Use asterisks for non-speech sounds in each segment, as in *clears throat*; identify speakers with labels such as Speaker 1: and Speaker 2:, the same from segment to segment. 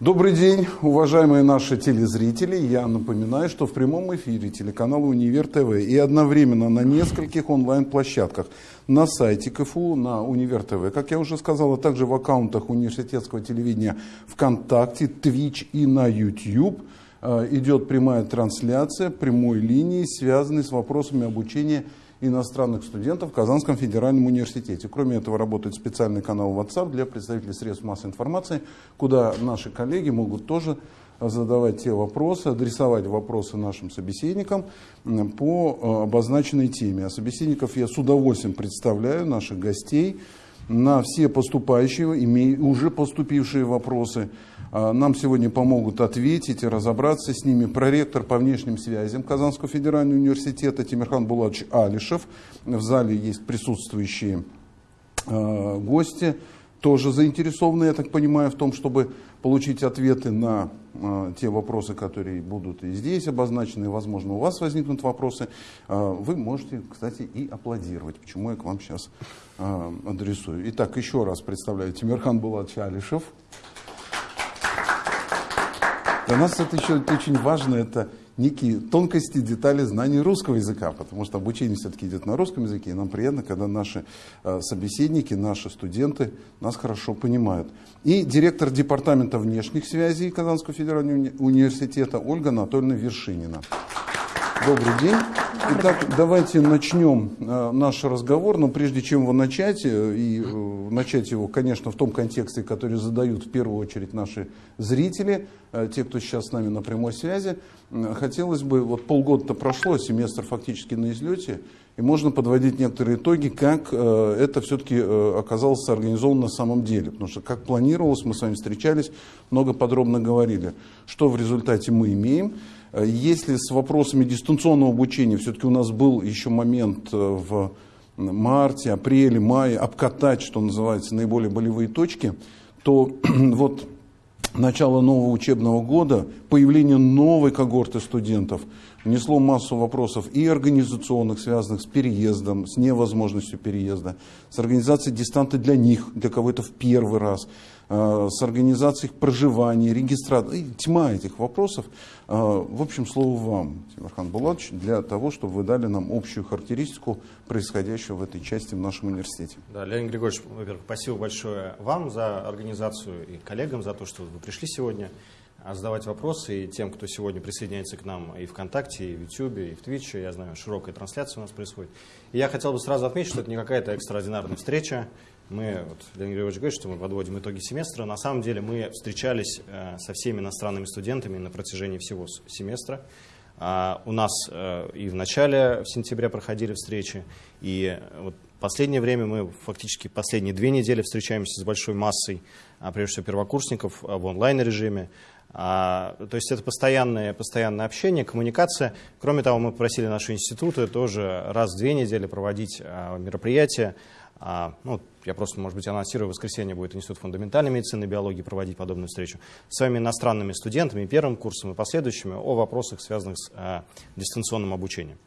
Speaker 1: Добрый день, уважаемые наши телезрители. Я напоминаю, что в прямом эфире телеканала Универ ТВ и одновременно на нескольких онлайн-площадках на сайте КФУ, на Универ ТВ, как я уже сказал, а также в аккаунтах университетского телевидения ВКонтакте, Twitch и на YouTube э, идет прямая трансляция прямой линии, связанной с вопросами обучения иностранных студентов в Казанском федеральном университете. Кроме этого, работает специальный канал WhatsApp для представителей средств массовой информации, куда наши коллеги могут тоже задавать те вопросы, адресовать вопросы нашим собеседникам по э, обозначенной теме. А собеседников я с удовольствием представляю, наших гостей, на все поступающие, уже поступившие вопросы. А, нам сегодня помогут ответить и разобраться с ними проректор по внешним связям Казанского федерального университета Тимирхан Булатович Алишев. В зале есть присутствующие а, гости, тоже заинтересованы, я так понимаю, в том, чтобы получить ответы на э, те вопросы, которые будут и здесь обозначены, возможно, у вас возникнут вопросы. Вы можете, кстати, и аплодировать, почему я к вам сейчас адресую. Итак, еще раз представляю Тимирхан Булатович Алишев. Для нас это еще очень важно, это некие тонкости, детали знаний русского языка, потому что обучение все-таки идет на русском языке, и нам приятно, когда наши э, собеседники, наши студенты нас хорошо понимают. И директор департамента внешних связей Казанского федерального уни университета Ольга Анатольевна Вершинина. Добрый день. Итак, давайте начнем э, наш разговор, но прежде чем его начать, э, и э, начать его, конечно, в том контексте, который задают в первую очередь наши зрители, те, кто сейчас с нами на прямой связи, хотелось бы, вот полгода-то прошло, семестр фактически на излете, и можно подводить некоторые итоги, как это все-таки оказалось организовано на самом деле. Потому что как планировалось, мы с вами встречались, много подробно говорили, что в результате мы имеем. Э, если с вопросами дистанционного обучения? Все-таки у нас был еще момент э, в марте, апреле, мае обкатать, что называется, наиболее болевые точки, то *clears throat* вот начало нового учебного года, появление новой когорты студентов внесло массу вопросов и организационных, связанных с переездом, с невозможностью переезда, с организацией дистанта для них, для кого это в первый раз, Э, с организацией проживания, регистрации, тьма этих вопросов. Э, в общем, слово вам, Тимирхан Булатович, для того, чтобы вы дали нам общую характеристику происходящего в этой части в нашем университете.
Speaker 2: Да, Леонид Григорьевич, во-первых, спасибо большое вам за организацию и коллегам за то, что вы пришли сегодня задавать вопросы и тем, кто сегодня присоединяется к нам и ВКонтакте, и в Ютьюбе, и в Твиче. Я знаю, широкая трансляция у нас происходит. И я хотел бы сразу отметить, что это не какая-то экстраординарная встреча мы, вот, Леонид Григорьевич говорит, что мы подводим итоги семестра. На самом деле мы встречались э, со всеми иностранными студентами на протяжении всего семестра. А у нас э, и в начале, в сентябре проходили встречи, и вот последнее время мы фактически последние две недели встречаемся с большой массой, а, прежде всего первокурсников а, в онлайн-режиме. А, то есть это постоянное, постоянное общение, коммуникация. Кроме того, мы попросили наши институты тоже раз в две недели проводить а, мероприятия, а, ну, я просто, может быть, анонсирую, в воскресенье будет Институт фундаментальной медицины и биологии проводить подобную встречу с своими иностранными студентами, первым курсом и последующими, о вопросах, связанных с а, дистанционным обучением.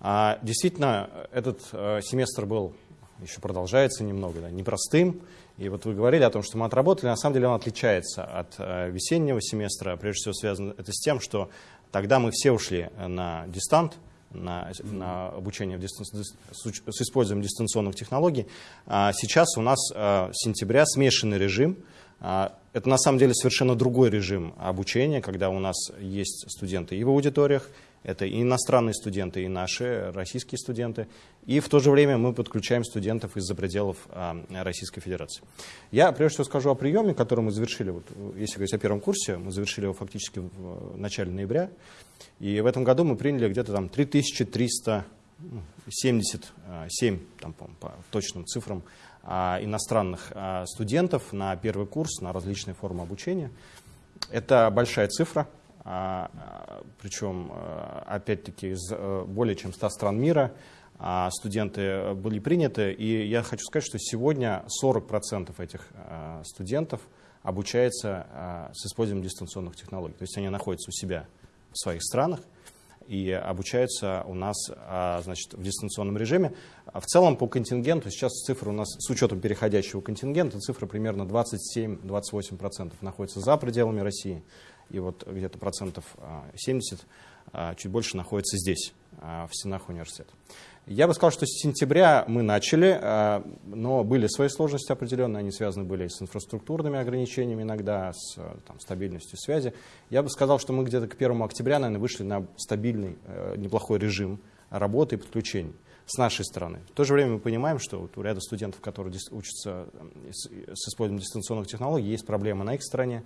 Speaker 2: Действительно, этот а, семестр был, еще продолжается немного, да, непростым. И вот вы говорили о том, что мы отработали, на самом деле он отличается от а, весеннего семестра. Прежде всего связано это с тем, что тогда мы все ушли на дистант, на, на обучение в дистан... с использованием дистанционных технологий. А сейчас у нас а, с сентября смешанный режим. А, это на самом деле совершенно другой режим обучения, когда у нас есть студенты и в аудиториях, это и иностранные студенты, и наши российские студенты. И в то же время мы подключаем студентов из-за пределов а, Российской Федерации. Я прежде всего скажу о приеме, который мы завершили, вот, если говорить о первом курсе, мы завершили его фактически в начале ноября. И в этом году мы приняли где-то там 3377 там, по, по точным цифрам а, иностранных а, студентов на первый курс, на различные формы обучения. Это большая цифра, причем, опять-таки, из э, более чем 100 стран мира студенты были приняты. И я хочу сказать, что сегодня 40% этих студентов обучается с использованием дистанционных технологий. То есть они находятся у себя в своих странах. и обучаются у нас а, значит, в дистанционном режиме. В целом по контингенту, сейчас цифра у нас с учетом переходящего контингента, цифра примерно 27-28% находится за пределами России, и вот где-то процентов 70 чуть больше находится здесь, в стенах университета. Я бы сказал, что с сентября мы начали, а, но были свои сложности определенные, они связаны были с инфраструктурными ограничениями иногда, с там, стабильностью связи. Я бы сказал, что мы где-то к 1 октября, наверное, вышли на стабильный, э, неплохой режим работы и подключений с нашей стороны. В то же время мы понимаем, что вот у ряда студентов, которые учатся с использованием дистанционных технологий, есть проблемы на их стороне,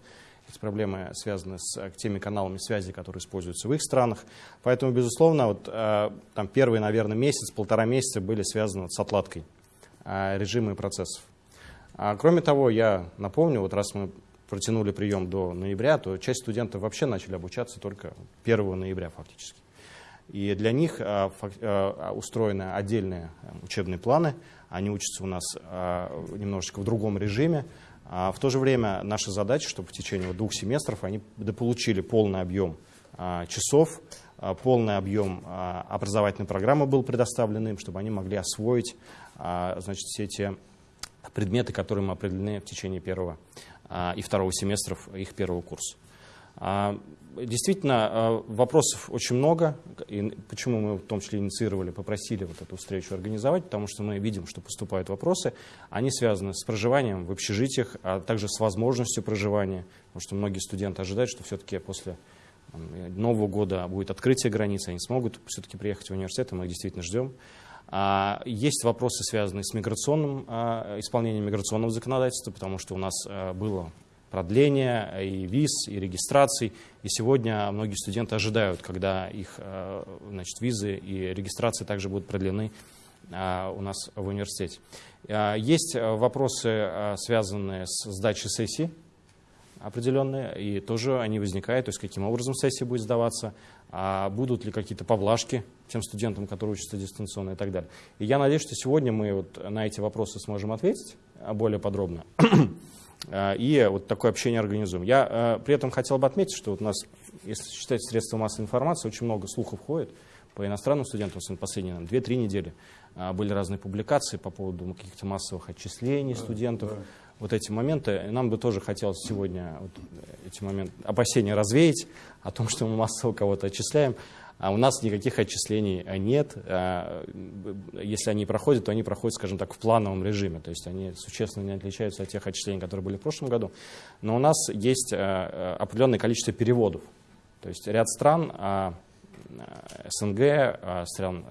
Speaker 2: проблемы связаны с э, теми каналами связи, которые используются в их странах. Поэтому, безусловно, вот, э, там первый, наверное, месяц, полтора месяца были связаны с отладкой э, режима и процессов. А, кроме того, я напомню, вот раз мы протянули прием до ноября, то часть студентов вообще начали обучаться только 1 ноября фактически. И для них устроены отдельные учебные планы, они учатся у нас немножечко в другом режиме, а в то же время наша задача, чтобы в течение двух семестров они дополучили полный объем а, часов, а, полный объем образовательной программы был предоставлен им, чтобы они могли освоить значит, все те предметы, которые мы определены в течение первого и второго семестров их первого курса. Действительно, э, вопросов очень много. И почему мы в том числе инициировали, попросили вот эту встречу организовать, потому что мы видим, что поступают вопросы. Они связаны с проживанием в общежитиях, а также с возможностью проживания. Потому что многие студенты ожидают, что все-таки после Нового года будет открытие границ, они смогут все-таки приехать в университет, и мы их действительно ждем. А, есть вопросы, связанные с миграционным, а, исполнением миграционного законодательства, потому что у нас э, было продления и виз, и регистраций. И сегодня многие студенты ожидают, когда их э, значит, визы и регистрации также будут продлены э, у нас в университете. Э, есть вопросы, связанные с сдачей сессии определенные, и тоже они возникают, то есть каким образом сессия будет сдаваться, а будут ли какие-то поблажки тем студентам, которые учатся дистанционно и так далее. И я надеюсь, что сегодня мы вот на эти вопросы сможем ответить более подробно. Э, и вот такое общение организуем. Я э, при этом хотел бы отметить, что вот у нас, если считать средства массовой информации, очень много слухов ходит по иностранным студентам, в последние 2-3 недели э, были разные публикации по поводу каких-то массовых отчислений студентов. Да. Вот эти моменты, нам бы тоже хотелось сегодня вот эти моменты, опасения развеять о том, что мы массово кого-то отчисляем. А у нас никаких отчислений э, нет. А, если они проходят, то они проходят, скажем так, в плановом режиме. То есть они существенно не отличаются от тех отчислений, которые были в прошлом году. Но у нас есть э, э, определенное количество переводов. То есть ряд стран а, СНГ, стран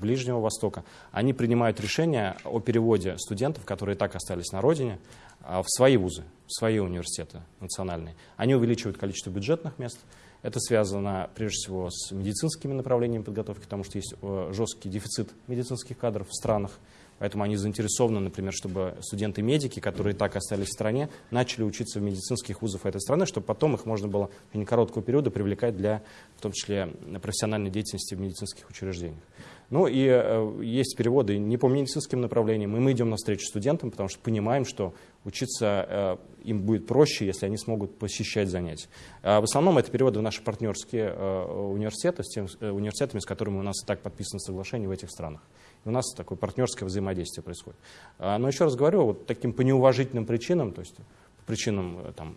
Speaker 2: Ближнего Востока, они принимают решения о переводе студентов, которые так остались на родине, в свои вузы, в свои университеты национальные. Они увеличивают количество бюджетных мест, это связано прежде всего с медицинскими направлениями подготовки, потому что есть э, жесткий дефицит медицинских кадров в странах. Поэтому они заинтересованы, например, чтобы студенты-медики, которые так остались в стране, начали учиться в медицинских вузах этой страны, чтобы потом их можно было в течение короткого периода привлекать для, в том числе, профессиональной деятельности в медицинских учреждениях. Ну и э, есть переводы не по медицинским направлениям, и мы идем навстречу студентам, потому что понимаем, что учиться э, им будет проще, если они смогут посещать занятия. А в основном это переводы в наши партнерские э, университеты, с тем, э, университетами, с которыми у нас и так подписано соглашение в этих странах. И у нас такое партнерское взаимодействие происходит. А, но еще раз говорю, вот таким по неуважительным причинам, то есть по причинам там,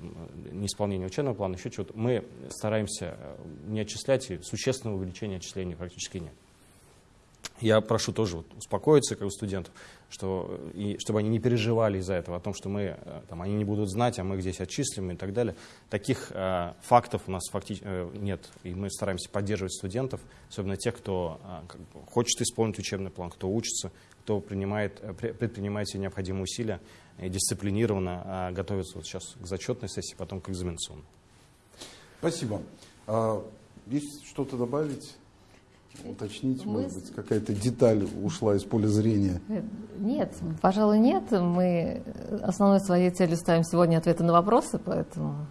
Speaker 2: неисполнения учебного плана, еще чего-то, мы стараемся не отчислять, и существенного увеличения отчислений практически нет. Я прошу тоже вот успокоиться, как у студентов, что, и, чтобы они не переживали из-за этого, о том, что мы, э, там, они не будут знать, а мы их здесь отчислим и так далее. Таких э, фактов у нас факти э, нет, и мы стараемся поддерживать студентов, особенно тех, кто э, как бы, хочет исполнить учебный план, кто учится, кто принимает, э, предпринимает все необходимые усилия и дисциплинированно э, готовится вот сейчас к зачетной сессии, потом к экзаменационной.
Speaker 1: Спасибо. А, есть что-то добавить? Уточнить, мы... может быть, какая-то деталь ушла из поля зрения?
Speaker 3: Нет, пожалуй, нет. Мы основной своей целью ставим сегодня ответы на вопросы, поэтому...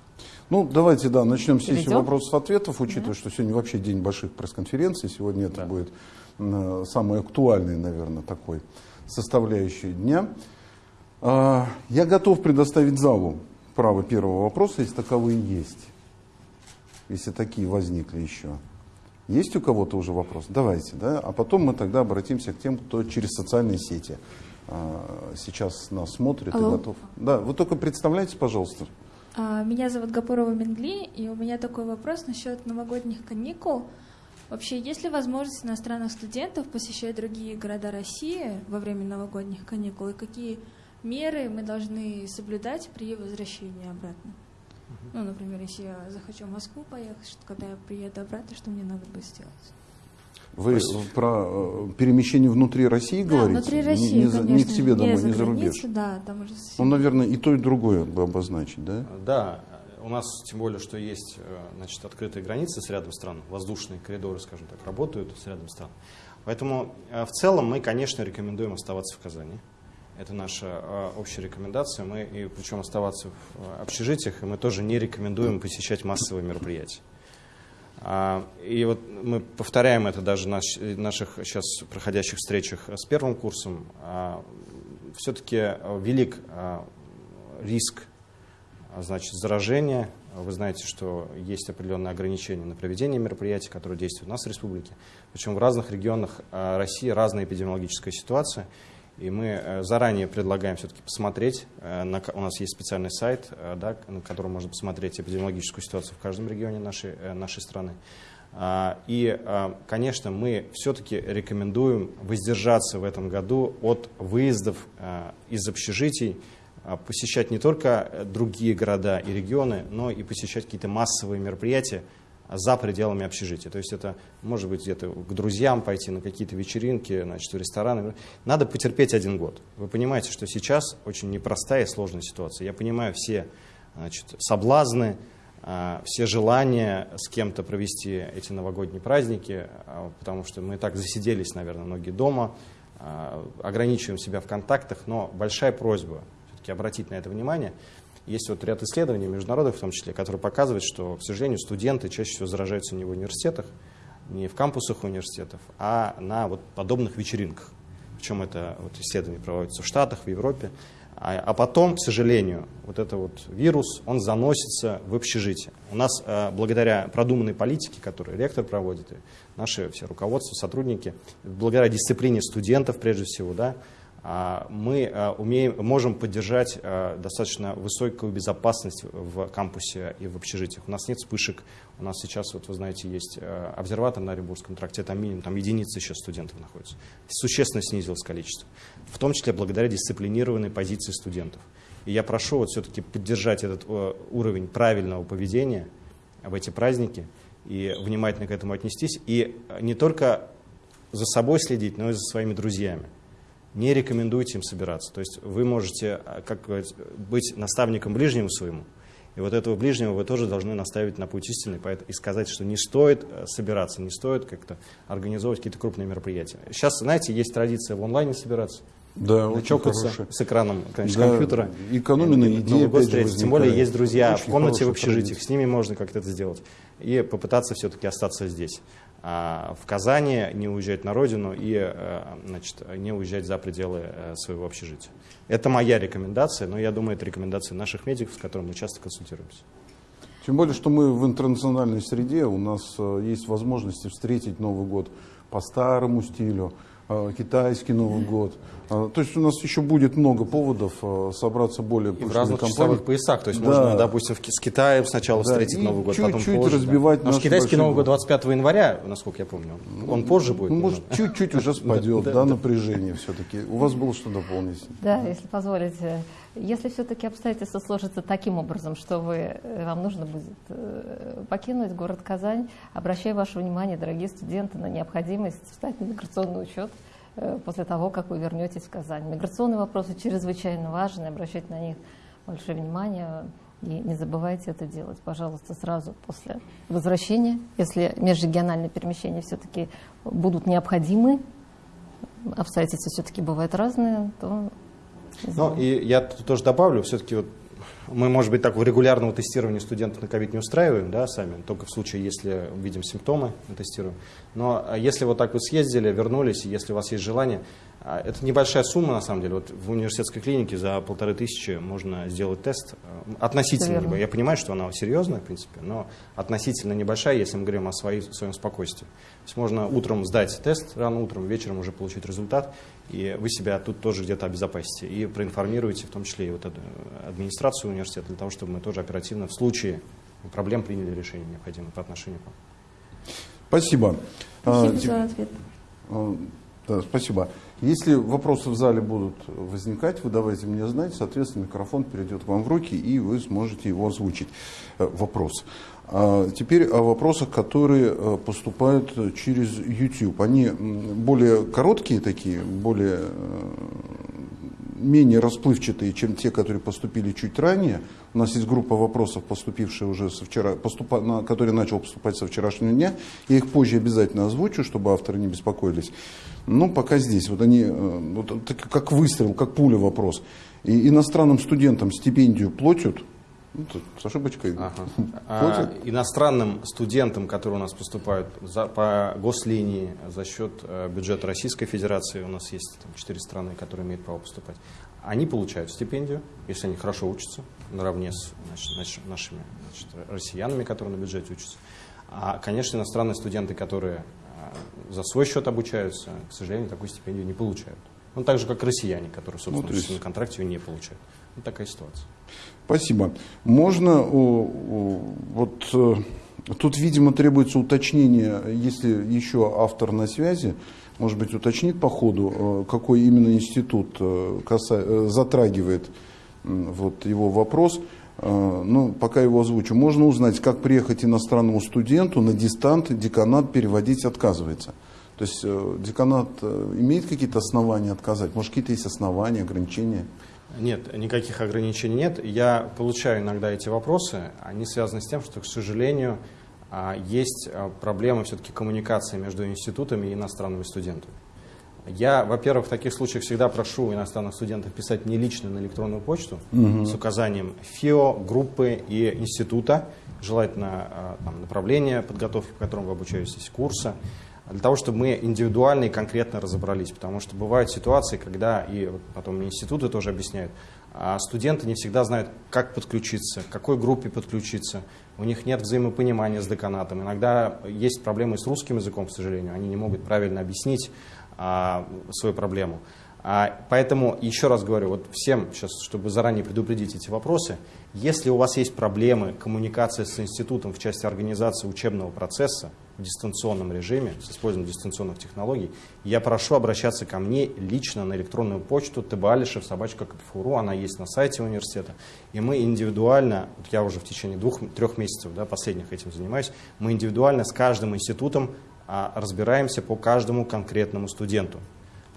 Speaker 1: Ну, давайте, да, начнем с сессию вопросов-ответов, учитывая, да. что сегодня вообще день больших пресс-конференций, сегодня это да. будет э, самый актуальный, наверное, такой составляющий дня. Э, я готов предоставить залу право первого вопроса, если таковые есть, если такие возникли еще. Есть у кого-то уже вопрос? Давайте, да? А потом мы тогда обратимся к тем, кто через социальные сети а, сейчас нас смотрит
Speaker 4: Алло.
Speaker 1: и готов. Да, вы только представляйтесь, пожалуйста.
Speaker 4: А, Меня зовут Гапурова Мингли, и у меня такой вопрос насчет новогодних каникул. Вообще, есть ли возможность иностранных студентов посещать другие города России во время новогодних каникул, и какие меры мы должны соблюдать при возвращении обратно? Ну, например, если я захочу в Москву поехать, что- когда я приеду обратно, что мне надо будет сделать?
Speaker 1: Вы про э, перемещение внутри России
Speaker 4: Да,
Speaker 1: говорите?
Speaker 4: внутри
Speaker 1: Не-
Speaker 4: России,
Speaker 1: не, за- не
Speaker 4: конечно,
Speaker 1: к тебе домой, не за
Speaker 4: границу,
Speaker 1: рубеж.
Speaker 4: Да, там уже совсем-
Speaker 1: Ну, наверное, и то, и другое бы обозначить, да?
Speaker 2: Да, у нас тем более, что есть э, значит, открытые границы с рядом стран, воздушные коридоры, скажем так, работают с рядом стран. Поэтому э, в целом мы, конечно, рекомендуем оставаться в Казани. Это наша э, общая рекомендация. Мы, и причем оставаться в э, общежитиях, и мы тоже не рекомендуем посещать массовые мероприятия. А, И вот мы повторяем это даже на наших сейчас проходящих встречах с первым курсом. Все-таки велик а, риск а, значит, заражения. Вы знаете, что есть определенные ограничения на проведение мероприятий, которые действуют у нас в республике. Причем в разных регионах а, России разная эпидемиологическая ситуация. И мы э, заранее предлагаем все-таки посмотреть. э, У нас есть специальный сайт, э, да, на котором можно посмотреть эпидемиологическую ситуацию в каждом регионе нашей, нашей страны. А, И, конечно, мы все-таки рекомендуем воздержаться в этом году от выездов из общежитий, а, посещать не только другие города и регионы, но и посещать какие-то массовые мероприятия за пределами общежития. То есть это может быть где-то к друзьям пойти на какие-то вечеринки, значит, в рестораны. Надо потерпеть один год. Вы понимаете, что сейчас очень непростая и сложная ситуация. Я понимаю все значит, соблазны, а, все желания с кем-то провести эти новогодние праздники, а, потому что мы так засиделись, наверное, многие дома, а, ограничиваем себя в контактах, но большая просьба все-таки обратить на это внимание. Есть вот ряд исследований, международных в том числе, которые показывают, что, к сожалению, студенты чаще всего заражаются не в университетах, не в кампусах университетов, а на вот подобных вечеринках. Причем это вот исследования проводятся в Штатах, в Европе. А, а потом, к сожалению, вот этот вот вирус, он заносится в общежитие. У нас, э, благодаря продуманной политике, которую ректор проводит, и наши все руководство, сотрудники, благодаря дисциплине студентов, прежде всего, да, мы а, умеем, можем поддержать а, достаточно высокую безопасность в кампусе и в общежитиях. У нас нет вспышек. У нас сейчас, вот вы знаете, есть а, обсерватор на Оренбургском тракте, там минимум там единицы сейчас студентов находятся. Существенно снизилось количество. В том числе благодаря дисциплинированной позиции студентов. И я прошу вот все-таки поддержать этот уровень правильного поведения в эти праздники и внимательно к этому отнестись. И не только за собой следить, но и за своими друзьями не рекомендуйте им собираться. То есть вы можете а, как говорить, быть наставником ближнему своему, и вот этого ближнего вы тоже должны наставить на путь истины и сказать, что не стоит э, собираться, не стоит как-то организовывать какие-то крупные мероприятия. Сейчас, знаете, есть традиция в онлайне собираться,
Speaker 1: Да,
Speaker 2: чокаться с экраном конечно,
Speaker 1: Да,
Speaker 2: компьютера. Новый год
Speaker 1: опять же
Speaker 2: встретиться. Тем более есть друзья
Speaker 1: Очень
Speaker 2: в комнате в общежитиях,
Speaker 1: традиция.
Speaker 2: с ними можно как-то это сделать. И попытаться все-таки остаться здесь. А в Казани, не уезжать на родину и э, значит, не уезжать за пределы э, своего общежития. Это моя рекомендация, но я думаю, это рекомендация наших медиков, с которыми мы часто консультируемся.
Speaker 1: Тем более, что мы в интернациональной среде, у нас э, есть возможности встретить Новый год по старому стилю, китайский Новый год. Э, То есть у нас еще будет много поводов э, собраться более
Speaker 2: И в разных
Speaker 1: компанией.
Speaker 2: часовых поясах. То есть
Speaker 1: Да.
Speaker 2: можно, допустим, с Китаем сначала
Speaker 1: Да,
Speaker 2: встретить
Speaker 1: и
Speaker 2: Новый год, потом
Speaker 1: чуть-чуть
Speaker 2: позже.
Speaker 1: разбивать
Speaker 2: Потому что
Speaker 1: наш
Speaker 2: китайский Новый год
Speaker 1: год.
Speaker 2: 25 января, насколько я помню, он позже будет.
Speaker 1: Ну, может, чуть-чуть уже *laughs* спадет,
Speaker 2: Да,
Speaker 1: да,
Speaker 2: да.
Speaker 1: напряжение все-таки. У вас было что дополнить?
Speaker 3: Да, если позволите. Если все-таки обстоятельства сложатся таким образом, что вы, э, вам нужно будет э, покинуть город Казань, обращаю ваше внимание, дорогие студенты, на необходимость встать на миграционный учет э, после того, как вы вернетесь в Казань. Миграционные вопросы чрезвычайно важны, обращайте на них большое внимание. И не забывайте это делать, пожалуйста, сразу после возвращения. Если межрегиональные перемещения все-таки будут необходимы, обстоятельства все-таки бывают разные, то
Speaker 2: Ну, и я тоже добавлю, все-таки вот мы, может быть, такого регулярного тестирования студентов на ковид не устраиваем, да, сами, только в случае, если видим симптомы, мы тестируем. Но а, если вот так вот съездили, вернулись, если у вас есть желание, А, это небольшая сумма, на самом деле. Вот в университетской клинике за полторы тысячи можно сделать тест. Э, относительно,
Speaker 3: Верно.
Speaker 2: я понимаю, что она серьезная, в принципе, но относительно небольшая, если мы говорим о своей, своем спокойствии. То есть можно утром сдать тест, рано утром, вечером уже получить результат, и вы себя тут тоже где-то обезопасите. И проинформируете в том числе и вот эту администрацию университета, для того, чтобы мы тоже оперативно в случае проблем приняли решение необходимое по отношению к вам.
Speaker 1: Спасибо. А,
Speaker 4: Спасибо
Speaker 1: теп-
Speaker 4: за ответ.
Speaker 1: А, Да, спасибо. Если вопросы в зале будут возникать, вы давайте мне знать, соответственно, микрофон перейдет к вам в руки, и вы сможете его озвучить. Э, Вопрос. А Теперь о вопросах, которые э, поступают через YouTube. Они более короткие такие, более э, менее расплывчатые, чем те, которые поступили чуть ранее. У нас есть группа вопросов, поступившие уже со вчера, поступа, на, которые начал поступать со вчерашнего дня. Я их позже обязательно озвучу, чтобы авторы не беспокоились. Но пока здесь. Вот они, э, вот, как выстрел, как пуля вопрос. И иностранным студентам стипендию платят, ну, тут с ошибочкой.
Speaker 2: Ага. *laughs* А, иностранным студентам, которые у нас поступают за, по гослинии за счет э, бюджета Российской Федерации, у нас есть там, четыре страны, которые имеют право поступать, они получают стипендию, если они хорошо учатся, наравне с значит, наш- нашими значит, россиянами, которые на бюджете учатся. А, конечно, иностранные студенты, которые э, за свой счет обучаются, к сожалению, такую стипендию не получают. Ну, так же, как россияне, которые, собственно,
Speaker 1: Ну, есть-
Speaker 2: на контракте ее не получают. Вот такая ситуация.
Speaker 1: Спасибо. Можно, вот э, тут, видимо, требуется уточнение, если еще автор на связи, может быть, уточнит по ходу, э, какой именно институт э, каса- затрагивает вот его вопрос. Ну, пока его озвучу. Можно узнать, как приехать иностранному студенту на дистант, деканат переводить отказывается. То есть деканат имеет какие-то основания отказать? Может, какие-то есть основания, ограничения?
Speaker 2: Нет, никаких ограничений нет. Я получаю иногда эти вопросы. Они связаны с тем, что, к сожалению, а, есть а, проблемы все-таки коммуникации между институтами и иностранными студентами. Я, во-первых, в таких случаях всегда прошу иностранных студентов писать мне лично на электронную почту с указанием ФИО, группы и института, желательно а, там, направления подготовки, по которому вы обучаетесь, курса, для того, чтобы мы индивидуально и конкретно разобрались. Потому что бывают ситуации, когда, и вот потом институты тоже объясняют, а студенты не всегда знают, как подключиться, к какой группе подключиться. У них нет взаимопонимания с деканатом. Иногда есть проблемы с русским языком, к сожалению. Они не могут правильно объяснить а, свою проблему. А, поэтому, еще раз говорю, вот всем сейчас, чтобы заранее предупредить эти вопросы, если у вас есть проблемы коммуникации с институтом в части организации учебного процесса в дистанционном режиме, с использованием дистанционных технологий, я прошу обращаться ко мне лично на электронную почту tbalишев собачка она есть на сайте университета, и мы индивидуально, вот я уже в течение двух-трех месяцев да, последних этим занимаюсь, мы индивидуально с каждым институтом а, разбираемся по каждому конкретному студенту.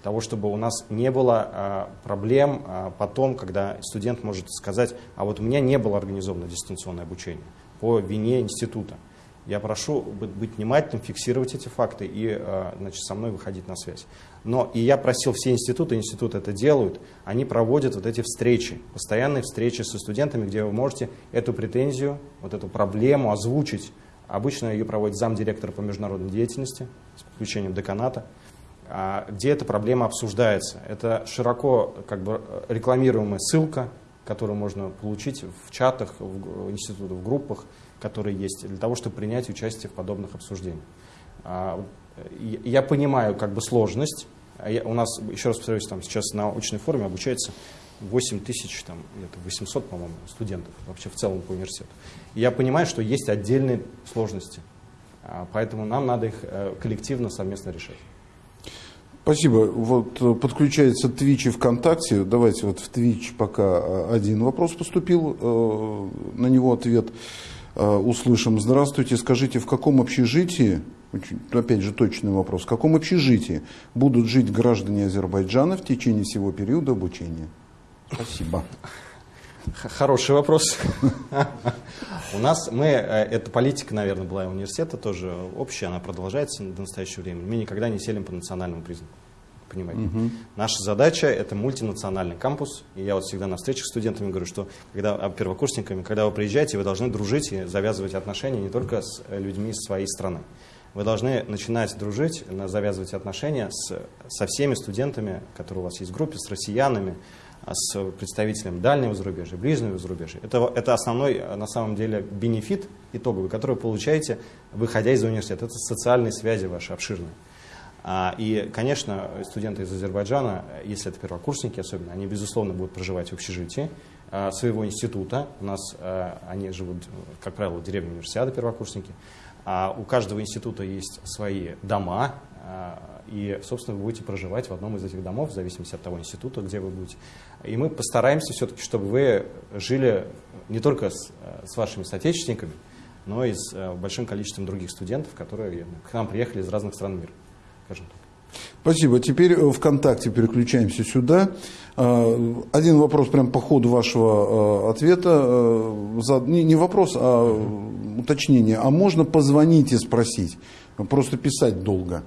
Speaker 2: Того, чтобы у нас не было а, проблем а, потом, когда студент может сказать, а вот у меня не было организовано дистанционное обучение по вине института. Я прошу быть, внимательным, фиксировать эти факты и а, значит, со мной выходить на связь. Но и я просил все институты, институты это делают, они проводят вот эти встречи, постоянные встречи со студентами, где вы можете эту претензию, вот эту проблему озвучить. Обычно ее проводит замдиректора по международной деятельности с подключением деканата а, где эта проблема обсуждается. Это широко как бы, рекламируемая ссылка, которую можно получить в чатах в институтах, в группах, которые есть, для того, чтобы принять участие в подобных обсуждениях. А, Я понимаю как бы сложность. А У нас, еще раз повторюсь, там сейчас на очной форме обучается 8 тысяч, там, где-то 800, по-моему, студентов вообще в целом по университету. И я понимаю, что есть отдельные сложности, А, поэтому нам надо их э, коллективно, совместно решать.
Speaker 1: Спасибо. Вот э, подключается Twitch и ВКонтакте. Давайте вот в Twitch пока э, один вопрос поступил, на него ответ услышим. Здравствуйте, скажите, в каком общежитии, очень, опять же точный вопрос, в каком общежитии будут жить граждане Азербайджана в течение всего периода обучения? Спасибо.
Speaker 2: Хороший вопрос. У нас, мы, э, эта политика, наверное, была и университета тоже общая, она продолжается до настоящего времени. Мы никогда не селим по национальному признаку. Понимаете? Наша задача – это мультинациональный кампус. И я вот всегда на встречах с студентами говорю, что когда, а, первокурсниками, когда вы приезжаете, вы должны дружить и завязывать отношения не только с э, людьми из своей страны. вы должны начинать дружить, завязывать отношения с, со всеми студентами, которые у вас есть в группе, с россиянами, а, с представителями дальнего зарубежья, ближнего зарубежья. Это, это основной, на самом деле, бенефит итоговый, который вы получаете, выходя из университета. Это социальные связи ваши обширные. А, и, конечно, студенты из Азербайджана, если это первокурсники особенно, они, безусловно, будут проживать в общежитии а, своего института. У нас они живут, как правило, в деревне универсиады первокурсники. А у каждого института есть свои дома, и, собственно, вы будете проживать в одном из этих домов, в зависимости от того института, где вы будете. И мы постараемся все-таки, чтобы вы жили не только с, с вашими соотечественниками, но и с э, большим количеством других студентов, которые к нам приехали из разных стран мира, скажем так.
Speaker 1: Спасибо. Теперь э, ВКонтакте переключаемся сюда. Э, один вопрос прямо по ходу вашего ответа. Не вопрос, а уточнение. А можно позвонить и спросить? Просто писать долго.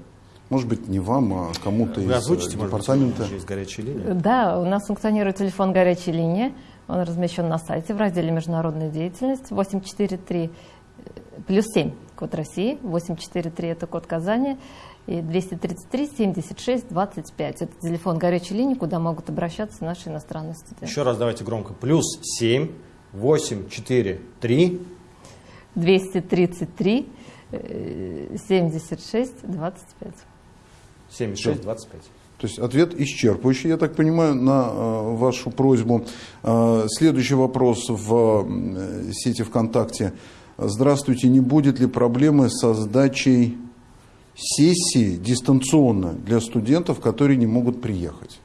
Speaker 1: Может быть, не вам, а кому-то из озвучите, департамента. Может
Speaker 2: есть горячая линия?
Speaker 3: Да, у нас функционирует телефон горячей линии. Он размещен на сайте в разделе «Международная деятельность» 843 плюс 7 код России, 843 это код Казани, и 233 76 25. Это телефон горячей линии, куда могут обращаться наши иностранные студенты.
Speaker 2: Еще раз давайте громко. Плюс 7 843
Speaker 3: 233 76 25.
Speaker 2: 76, 25.
Speaker 1: То есть ответ исчерпывающий, я так понимаю, на э, вашу просьбу. Э, следующий вопрос в э, сети ВКонтакте. Здравствуйте, не будет ли проблемы со сдачей сессии дистанционно для студентов, которые не могут приехать?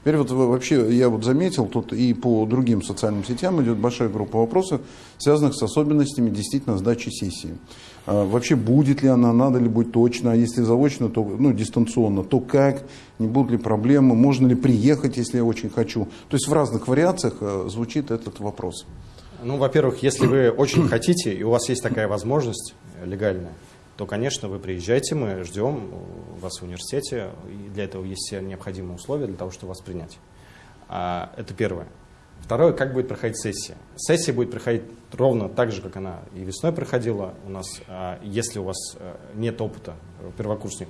Speaker 1: Теперь вот вообще я вот заметил, тут и по другим социальным сетям идет большая группа вопросов, связанных с особенностями действительно сдачи сессии. А вообще будет ли она, надо ли быть точно, а если заочно, то ну, дистанционно, то как, не будут ли проблемы, можно ли приехать, если я очень хочу. То есть в разных вариациях э, звучит этот вопрос.
Speaker 2: Ну, во-первых, если вы очень хотите, и у вас есть такая возможность легальная, то, конечно, вы приезжайте, мы ждем вас в университете, и для этого есть все необходимые условия для того, чтобы вас принять. А, это первое. Второе, как будет проходить сессия. Сессия будет проходить ровно так же, как она и весной проходила. У нас, а, если у вас э, нет опыта, э, первокурсник,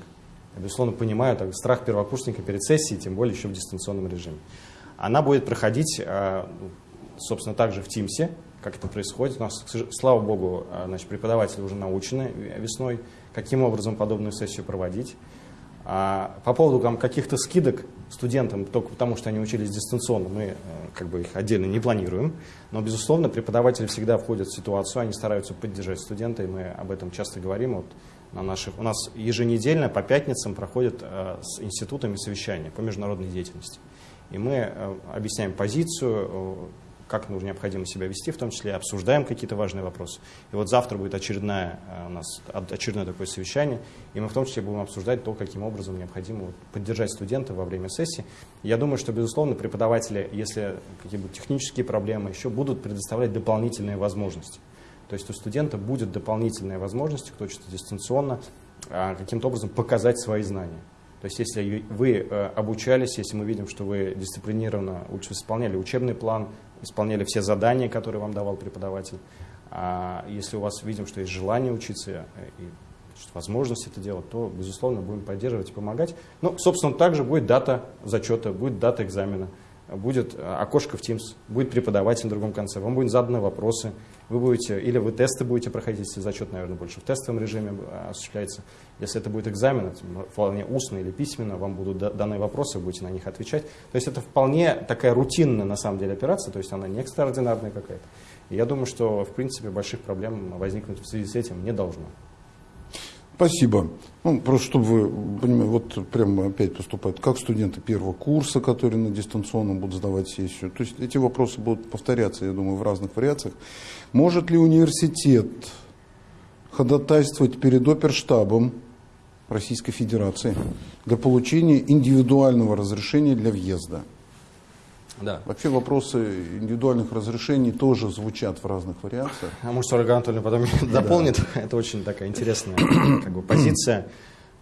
Speaker 2: я, безусловно, понимаю так, страх первокурсника перед сессией, тем более еще в дистанционном режиме. Она будет проходить, а, собственно, также в Тимсе, как это происходит. У нас, слава богу, а, значит, преподаватели уже научены весной, каким образом подобную сессию проводить. А по поводу каких-то скидок студентам, только потому что они учились дистанционно, мы э, как бы их отдельно не планируем. Но, безусловно, преподаватели всегда входят в ситуацию, они стараются поддержать студента, и мы об этом часто говорим. Вот на наших, у нас еженедельно по пятницам проходят э, с институтами совещания по международной деятельности. И мы э, объясняем позицию, как нужно необходимо себя вести, в том числе обсуждаем какие-то важные вопросы. И вот завтра будет очередная, э, у нас очередное такое совещание, и мы в том числе будем обсуждать то, каким образом необходимо поддержать студента во время сессии. Я думаю, что, безусловно, преподаватели, если какие-то технические проблемы еще, будут предоставлять дополнительные возможности. То есть у студента будет дополнительная возможность, кто учится дистанционно, а, каким-то образом показать свои знания. То есть если вы э, обучались, если мы видим, что вы дисциплинированно исполняли учебный план, исполняли все задания, которые вам давал преподаватель. А если у вас видим, что есть желание учиться э, и возможность это делать, то, безусловно, будем поддерживать и помогать. Ну, собственно, также будет дата зачета, будет дата экзамена, будет э, окошко в Teams, будет преподаватель на другом конце, вам будут заданы вопросы, вы будете, или вы тесты будете проходить, если зачет, наверное, больше в тестовом режиме э, осуществляется. Если это будет экзамен, это вполне устно или письменно, вам будут даны вопросы, вы будете на них отвечать. То есть это вполне такая рутинная, на самом деле, операция, то есть она не экстраординарная какая-то. Я думаю, что, в принципе, больших проблем возникнуть в связи с этим не должно.
Speaker 1: Спасибо. Ну, просто чтобы вы понимали, вот прямо опять поступают, как студенты первого курса, которые на дистанционном будут сдавать сессию. То есть эти вопросы будут повторяться, я думаю, в разных вариациях. Может ли университет ходатайствовать перед оперштабом Российской Федерации для получения индивидуального разрешения для въезда.
Speaker 2: Да.
Speaker 1: Вообще вопросы индивидуальных разрешений тоже звучат в разных вариациях.
Speaker 2: А может, Ольга Анатольевна потом *laughs* дополнит. Да. Это очень такая интересная *coughs* как бы, позиция.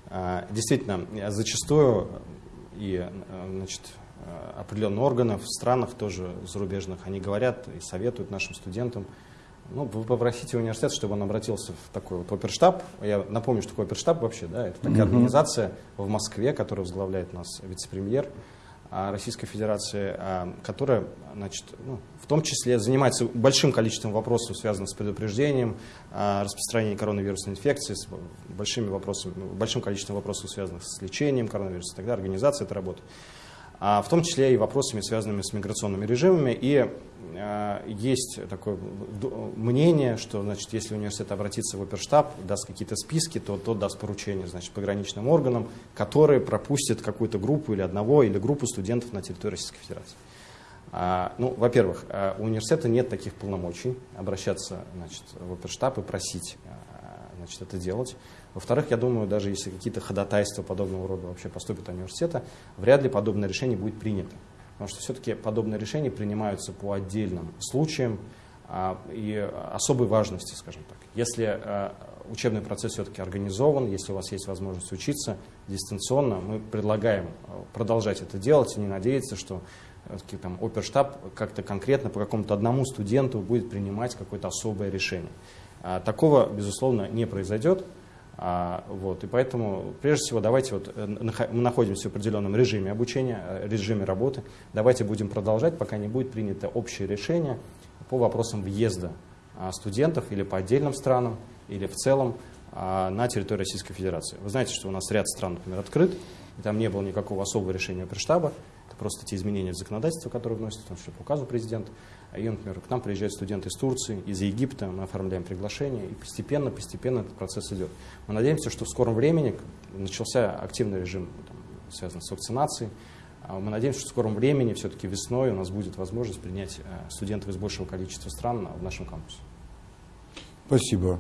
Speaker 2: А, действительно, зачастую и значит, определенные органы в странах тоже зарубежных, они говорят и советуют нашим студентам Ну, вы попросите университет, чтобы он обратился в такой вот оперштаб. Я напомню, что такое оперштаб вообще, да, это такая организация в Москве, которая возглавляет нас вице-премьер Российской Федерации, а, которая, значит, ну, в том числе занимается большим количеством вопросов, связанных с предупреждением а, распространения коронавирусной инфекции, с большими вопросами, большим количеством вопросов, связанных с лечением коронавируса, тогда организация этой работы в том числе и вопросами, связанными с миграционными режимами. И э, есть такое мнение, что значит, если университет обратится в оперштаб, даст какие-то списки, то тот даст поручение значит, пограничным органам, которые пропустят какую-то группу или одного, или группу студентов на территории Российской Федерации. А, ну, во-первых, э, у университета нет таких полномочий обращаться значит, в оперштаб и просить э, значит, это делать. Во-вторых, я думаю, даже если какие-то ходатайства подобного рода вообще поступят от университета, вряд ли подобное решение будет принято. Потому что все-таки подобные решения принимаются по отдельным случаям а, и особой важности, скажем так. Если а, учебный процесс все-таки организован, если у вас есть возможность учиться дистанционно, мы предлагаем а, продолжать это делать и не надеяться, что там, оперштаб как-то конкретно по какому-то одному студенту будет принимать какое-то особое решение. А, такого, безусловно, не произойдет. А, вот, и поэтому, прежде всего, давайте, вот, э, мы находимся в определенном режиме обучения, э, режиме работы, давайте будем продолжать, пока не будет принято общее решение по вопросам въезда а, студентов или по отдельным странам, или в целом а, на территорию Российской Федерации. Вы знаете, что у нас ряд стран, например, открыт, и там не было никакого особого решения оперштаба, это просто те изменения в законодательство, которые вносятся, том числе по указу президента. И, например, к нам приезжают студенты из Турции, из Египта, мы оформляем приглашение, и постепенно, постепенно этот процесс идет. Мы надеемся, что в скором времени начался активный режим, там, связанный с вакцинацией. А мы надеемся, что в скором времени, все-таки весной, у нас будет возможность принять э, студентов из большего количества стран в нашем кампусе.
Speaker 1: Спасибо.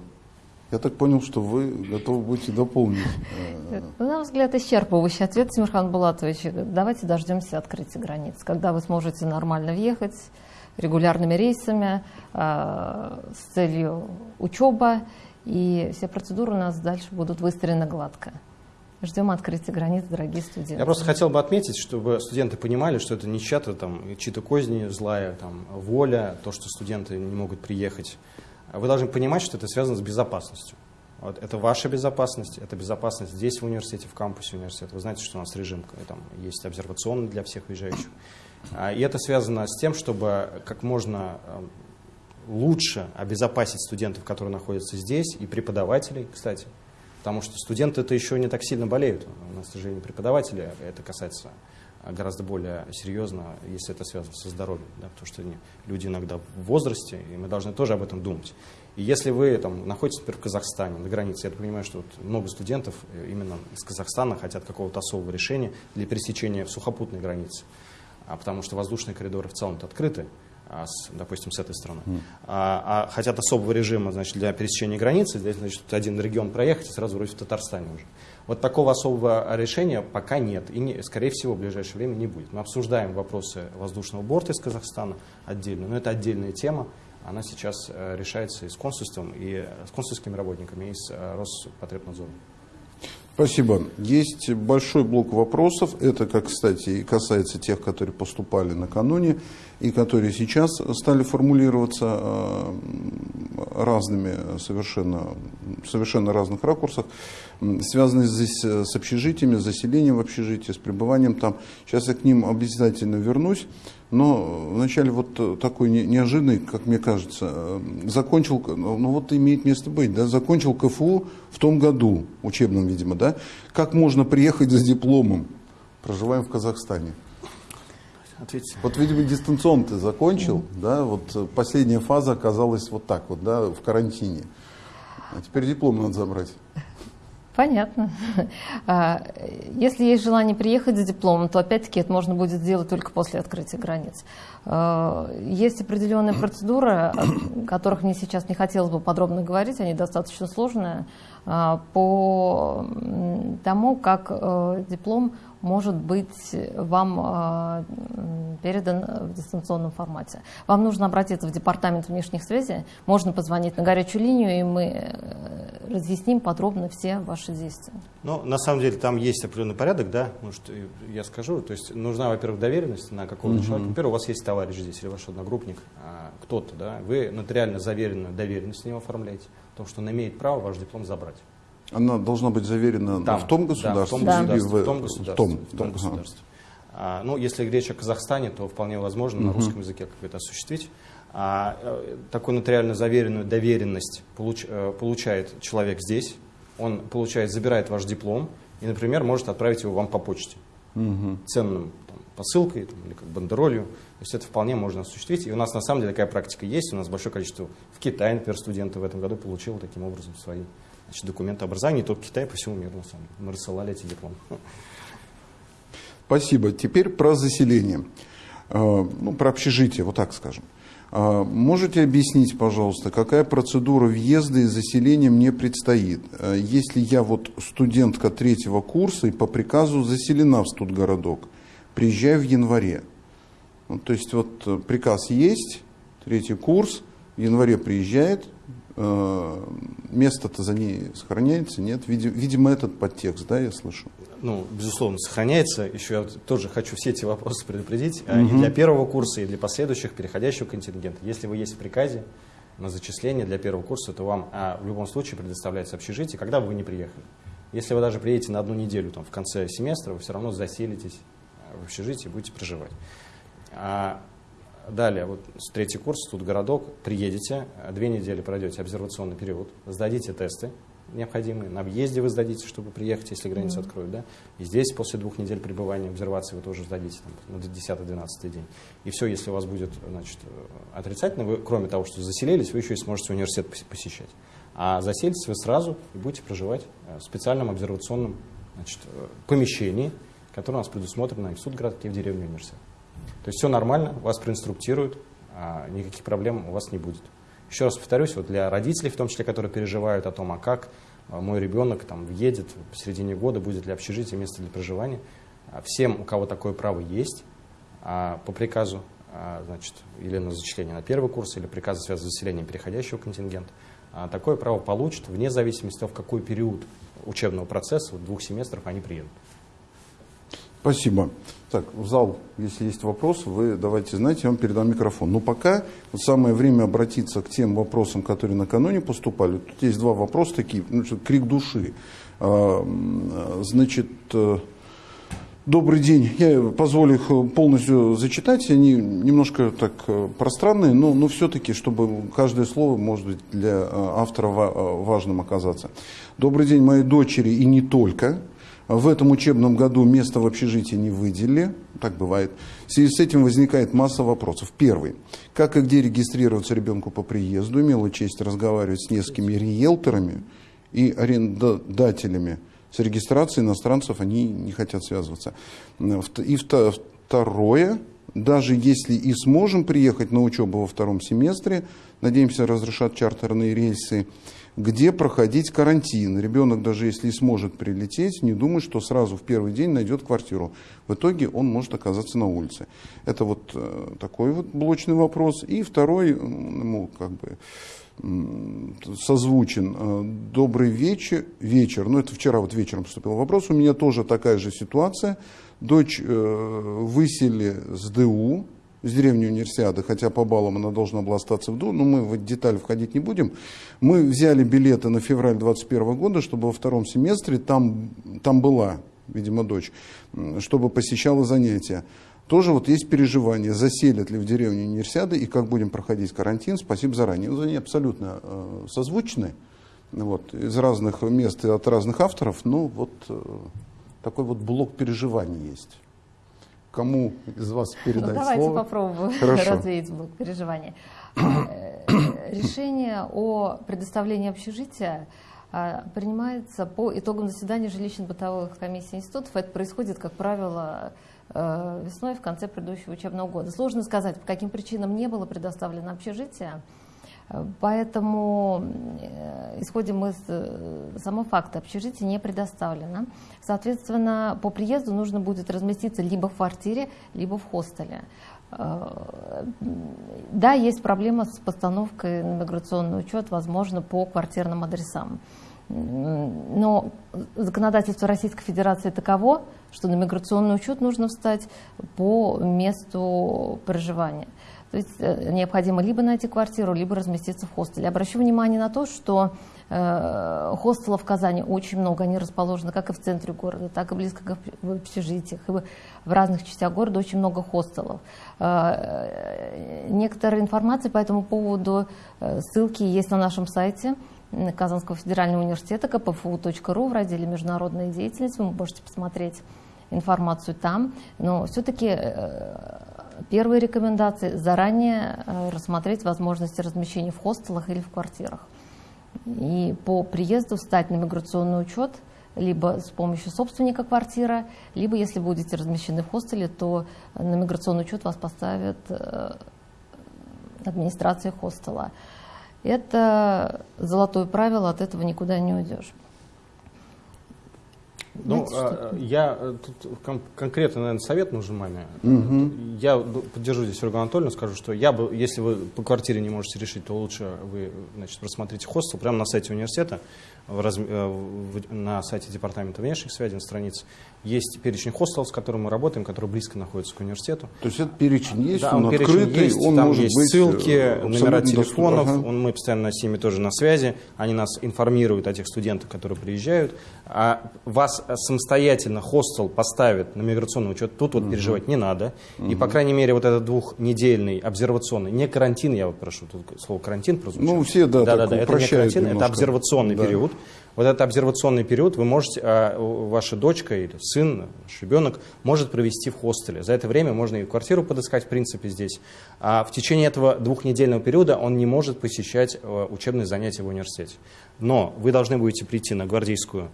Speaker 1: Я так понял, что вы готовы будете дополнить.
Speaker 3: Э, на мой взгляд, исчерпывающий ответ, Тимирхан Булатович. Давайте дождемся открытия границ, когда вы сможете нормально въехать, регулярными рейсами э, с целью учеба, и все процедуры у нас дальше будут выстроены гладко. Ждем открытия границ, дорогие студенты.
Speaker 2: Я просто хотел бы отметить, чтобы студенты понимали, что это не чья-то там, чьи-то козни, злая там, воля, то, что студенты не могут приехать. Вы должны понимать, что это связано с безопасностью. Вот, это ваша безопасность, это безопасность здесь, в университете, в кампусе университета. Вы знаете, что у нас режим там, есть обсервационный для всех уезжающих. А, и это связано с тем, чтобы как можно эм, лучше обезопасить студентов, которые находятся здесь, и преподавателей, кстати. Потому что студенты это еще не так сильно болеют. У нас, к сожалению, преподаватели, это касается гораздо более серьезно, если это связано со здоровьем. Да, потому что люди иногда в возрасте, и мы должны тоже об этом думать. И если вы там, находитесь, например, в Казахстане, на границе, я понимаю, что вот много студентов э, именно из Казахстана хотят какого-то особого решения для пересечения сухопутной границе а потому что воздушные коридоры в целом открыты, а с, допустим, с этой стороны. Mm. А, а хотят особого режима значит, для пересечения границы, здесь, значит, один регион проехать и сразу вроде в Татарстане уже. Вот такого особого решения пока нет и, не, скорее всего, в ближайшее время не будет. Мы обсуждаем вопросы воздушного борта из Казахстана отдельно, но это отдельная тема. Она сейчас э, решается и с консульством, и с консульскими работниками, и с э, Роспотребнадзором.
Speaker 1: Спасибо. Есть большой блок вопросов. Это, как, кстати, и касается тех, которые поступали накануне и которые сейчас стали формулироваться э, разными, совершенно, совершенно разных ракурсах, связанные здесь с общежитиями, с заселением в общежитии, с пребыванием там. Сейчас я к ним обязательно вернусь. Но вначале вот такой неожиданный, как мне кажется, э, закончил, ну вот имеет место быть, да, закончил КФУ в том году, учебном, видимо, да, как можно приехать с дипломом, проживаем в Казахстане. Ответьте. Вот, видимо, дистанционно ты закончил, mm-hmm. да, вот последняя фаза оказалась вот так вот, да, в карантине. А теперь диплом надо забрать.
Speaker 3: Понятно. А, если есть желание приехать за дипломом, то опять-таки это можно будет сделать только после открытия границ. А, есть определенные процедуры, о которых мне сейчас не хотелось бы подробно говорить, они достаточно сложные, а, по тому, как э, диплом может быть вам передан в дистанционном формате. Вам нужно обратиться в департамент внешних связей, можно позвонить на горячую линию, и мы э, разъясним подробно все ваши действия.
Speaker 2: Ну, на самом деле, там есть определенный порядок, да, может, я скажу. То есть нужна, во-первых, доверенность на какого-то
Speaker 1: Мгм.
Speaker 2: человека. Во-первых, у вас есть товарищ здесь или ваш одногруппник, а, кто-то, да, вы нотариально заверенную доверенность с ним оформляете, о том, что он имеет право ваш диплом забрать.
Speaker 1: Она должна быть заверена
Speaker 2: Там,
Speaker 1: в том
Speaker 2: да,
Speaker 1: государстве
Speaker 2: в том
Speaker 3: Да.
Speaker 2: государстве,
Speaker 1: в,
Speaker 2: в том
Speaker 1: в
Speaker 2: государстве.
Speaker 1: том,
Speaker 2: в том
Speaker 1: да,
Speaker 2: государстве. А, ну, если речь о Казахстане, то вполне возможно на русском языке как это осуществить. А, э, такую нотариально заверенную доверенность получ- э, получает человек здесь, он получает, забирает ваш диплом и, например, может отправить его вам по почте
Speaker 1: Мгм.
Speaker 2: ценным там, посылкой там, или как бандеролью. То есть это вполне можно осуществить. И у нас на самом деле такая практика есть. У нас большое количество в Китае, например, студенты в этом году получило таким образом свои значит, документы образования. Не только Китай, по всему миру. Мы рассылали эти дипломы.
Speaker 1: Спасибо. Теперь про заселение. Э, Ну, про общежитие, вот так скажем. Э, Можете объяснить, пожалуйста, какая процедура въезда и заселения мне предстоит? Э, Если я вот студентка третьего курса и по приказу заселена в студгородок, приезжаю в январе. Ну, то есть вот приказ есть, третий курс, в январе приезжает, место-то за ней сохраняется, нет? Види- Видимо, этот подтекст, да, я слышу?
Speaker 2: ну, безусловно, сохраняется. Еще я тоже хочу все эти вопросы предупредить. а, И для первого курса, и для последующих, переходящего контингента. Если вы есть в приказе на зачисление для первого курса, то вам а, в любом случае предоставляется общежитие, когда бы вы не приехали. Если вы даже приедете на одну неделю там, в конце семестра, вы все равно заселитесь а, в общежитии и будете проживать. А далее, вот с третий курс, тут городок, приедете, две недели пройдете обсервационный период, сдадите тесты необходимые, на въезде вы сдадите, чтобы приехать, если границы откроют, да, и здесь после двух недель пребывания обсервации вы тоже сдадите там, на 10-12 день. И все, если у вас будет значит, отрицательно, вы, кроме того, что заселились, вы еще и сможете университет пос- посещать. А заселитесь вы сразу и будете проживать э, в специальном обсервационном значит, э, помещении, которое у нас предусмотрено и в Судгородке, и в деревне университет. То есть все нормально, вас проинструктируют, а никаких проблем у вас не будет. Еще раз повторюсь, вот для родителей, в том числе, которые переживают о том, а как а, мой ребенок там въедет в середине года, будет ли общежитие, место для проживания, а, всем, у кого такое право есть, по приказу, значит, или на зачисление на первый курс, или приказы, связанные с заселением переходящего контингента, такое право получат вне зависимости от того, в какой период учебного процесса, вот двух семестров, они приедут.
Speaker 1: Спасибо. Так, в зал, если есть вопросы, вы давайте знать, я вам передам микрофон. Но пока вот самое время обратиться к тем вопросам, которые накануне поступали. Тут есть два вопроса такие, ну, крик души. А, Значит, э, добрый день. Я позволю их э, полностью зачитать. Они немножко так э, пространные, но, но все-таки, чтобы каждое слово, может быть, для автора ва- важным оказаться. Добрый день моей дочери и не только. В этом учебном году место в общежитии не выделили, так бывает. В связи с этим возникает масса вопросов. Первый. Как и где регистрироваться ребенку по приезду? Имела честь разговаривать с несколькими риэлторами и арендодателями. С регистрацией иностранцев они не хотят связываться. И вто- второе. Даже если и сможем приехать на учебу во втором семестре, надеемся, разрешат чартерные рейсы, где проходить карантин. Ребенок, даже если и сможет прилететь, не думает, что сразу в первый день найдет квартиру. В итоге он может оказаться на улице. Это вот э, такой вот блочный вопрос. И второй, ему как бы созвучен. Э, Добрый вечер. Вечер. Ну, это вчера вот вечером поступил вопрос. У меня тоже такая же ситуация. Дочь э, выселили с ДУ, с деревни универсиады, хотя по баллам она должна была остаться в ДУ, но мы в эти детали входить не будем. Мы взяли билеты на февраль 2021 года, чтобы во втором семестре там, там была, видимо, дочь, чтобы посещала занятия. Тоже вот есть переживание, заселят ли в деревне универсиады и как будем проходить карантин. Спасибо заранее. Они абсолютно э, созвучны вот, из разных мест и от разных авторов. Ну, вот э, такой вот блок переживаний есть. Кому из вас
Speaker 3: Ну,
Speaker 1: передать
Speaker 3: давайте
Speaker 1: слово?
Speaker 3: попробую *laughs*
Speaker 1: Хорошо.
Speaker 3: развеять блок переживаний. Э, Решение о предоставлении общежития а, принимается по итогам заседания жилищно-бытовых комиссий институтов. Это происходит, как правило, э, весной в конце предыдущего учебного года. Сложно сказать, по каким причинам не было предоставлено общежитие. Поэтому э, исходим с э, самого факта, общежитие не предоставлено. Соответственно, по приезду нужно будет разместиться либо в квартире, либо в хостеле. Э, Да, есть проблема с постановкой на миграционный учет, возможно, по квартирным адресам. Но законодательство Российской Федерации таково, что на миграционный учет нужно встать по месту проживания. То есть э, необходимо либо найти квартиру, либо разместиться в хостеле. Обращу внимание на то, что э, хостелов в Казани очень много. Они расположены как и в центре города, так и близко к общежитиях. И в разных частях города очень много хостелов. Э, некоторая информация по этому поводу, ссылки есть на нашем сайте Казанского федерального университета kpfu.ru в разделе «Международная деятельность». Вы можете посмотреть информацию там. Но все-таки первые рекомендации – заранее э, рассмотреть возможности размещения в хостелах или в квартирах. И по приезду встать на миграционный учет либо с помощью собственника квартиры, либо если будете размещены в хостеле, то на миграционный учет вас поставит э, администрация хостела. Это золотое правило, от этого никуда не уйдешь.
Speaker 2: Ну, а, я э, тут кон конкретно, наверное, совет нужен маме. Угу. Я поддержу здесь Ольгу Анатольевну, скажу, что я бы, если вы по квартире не можете решить, то лучше вы, значит, просмотрите хостел прямо на сайте университета в раз, э, в, на сайте Департамента внешних связей, на странице, есть перечень хостелов, с которым мы работаем, которые близко находятся к университету.
Speaker 1: То есть этот перечень есть,
Speaker 2: да,
Speaker 1: он,
Speaker 2: он
Speaker 1: открытый,
Speaker 2: есть,
Speaker 1: он
Speaker 2: там
Speaker 1: может
Speaker 2: есть
Speaker 1: быть
Speaker 2: ссылки,
Speaker 1: э,
Speaker 2: номера телефонов,
Speaker 1: ага.
Speaker 2: он, мы постоянно с ними тоже на связи, они нас информируют о тех студентах, которые приезжают. А вас самостоятельно хостел поставит на миграционный учет, тут вот угу. переживать не надо. Угу. И, по крайней мере, вот этот двухнедельный обсервационный, не карантин, я вот прошу, тут слово карантин прозвучало.
Speaker 1: Ну, все, да,
Speaker 2: да, да, да это не карантин,
Speaker 1: немножко.
Speaker 2: это обсервационный да. период. Вот этот обсервационный период вы можете, а, ваша дочка или сын, ваш ребенок может провести в хостеле. За это время можно и квартиру подыскать, в принципе, здесь. А в течение этого двухнедельного периода он не может посещать э, учебные занятия в университете. Но вы должны будете прийти на гвардейскую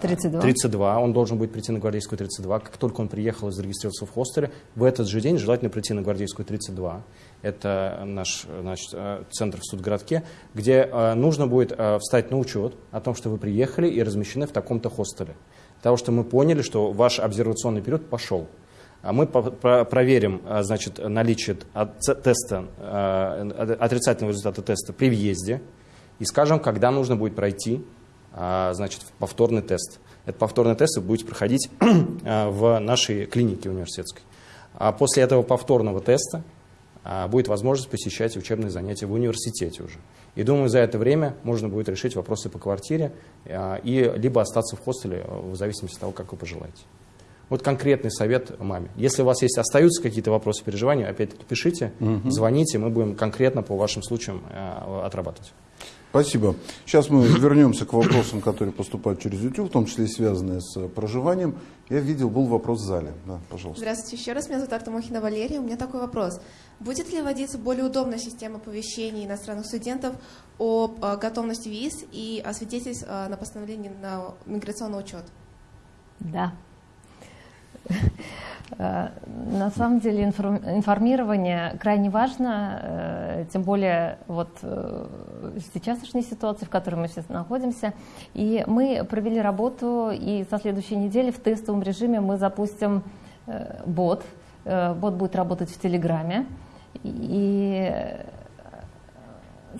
Speaker 3: 32.
Speaker 2: 32. Он должен будет прийти на Гвардейскую 32. Как только он приехал и зарегистрировался в хостеле, в этот же день желательно прийти на Гвардейскую 32. Это наш значит, э, центр в Судгородке, где э, нужно будет э, встать на учет о том, что вы приехали и размещены в таком-то хостеле. Потому что мы поняли, что ваш обсервационный период пошел. А мы проверим значит, наличие теста, отрицательного результата теста при въезде и скажем, когда нужно будет пройти значит, повторный тест. Этот повторный тест вы будете проходить *clears throat* а, в нашей клинике университетской. А после этого повторного теста а, будет возможность посещать учебные занятия в университете уже. И думаю, за это время можно будет решить вопросы по квартире и либо остаться в хостеле, в зависимости от того, как вы пожелаете. Вот конкретный совет маме. Если у вас есть остаются какие-то вопросы, переживания, опять-таки пишите, угу. звоните, мы будем конкретно по вашим случаям отрабатывать.
Speaker 1: Спасибо. Сейчас мы вернемся к вопросам, которые поступают через YouTube, в том числе и связанные с проживанием. Я видел, был вопрос в зале. Да, пожалуйста.
Speaker 5: Здравствуйте еще раз. Меня зовут Артемохина Валерия. У меня такой вопрос. Будет ли вводиться более удобная система оповещений иностранных студентов о готовности виз и о свидетельств на постановление на миграционный учет?
Speaker 3: Да. Э, на самом деле информирование крайне важно, э, тем более вот э, в сейчасшней ситуации, в которой мы сейчас находимся. И мы провели работу, и со следующей недели в тестовом режиме мы запустим бот. Бот будет работать в Телеграме. И,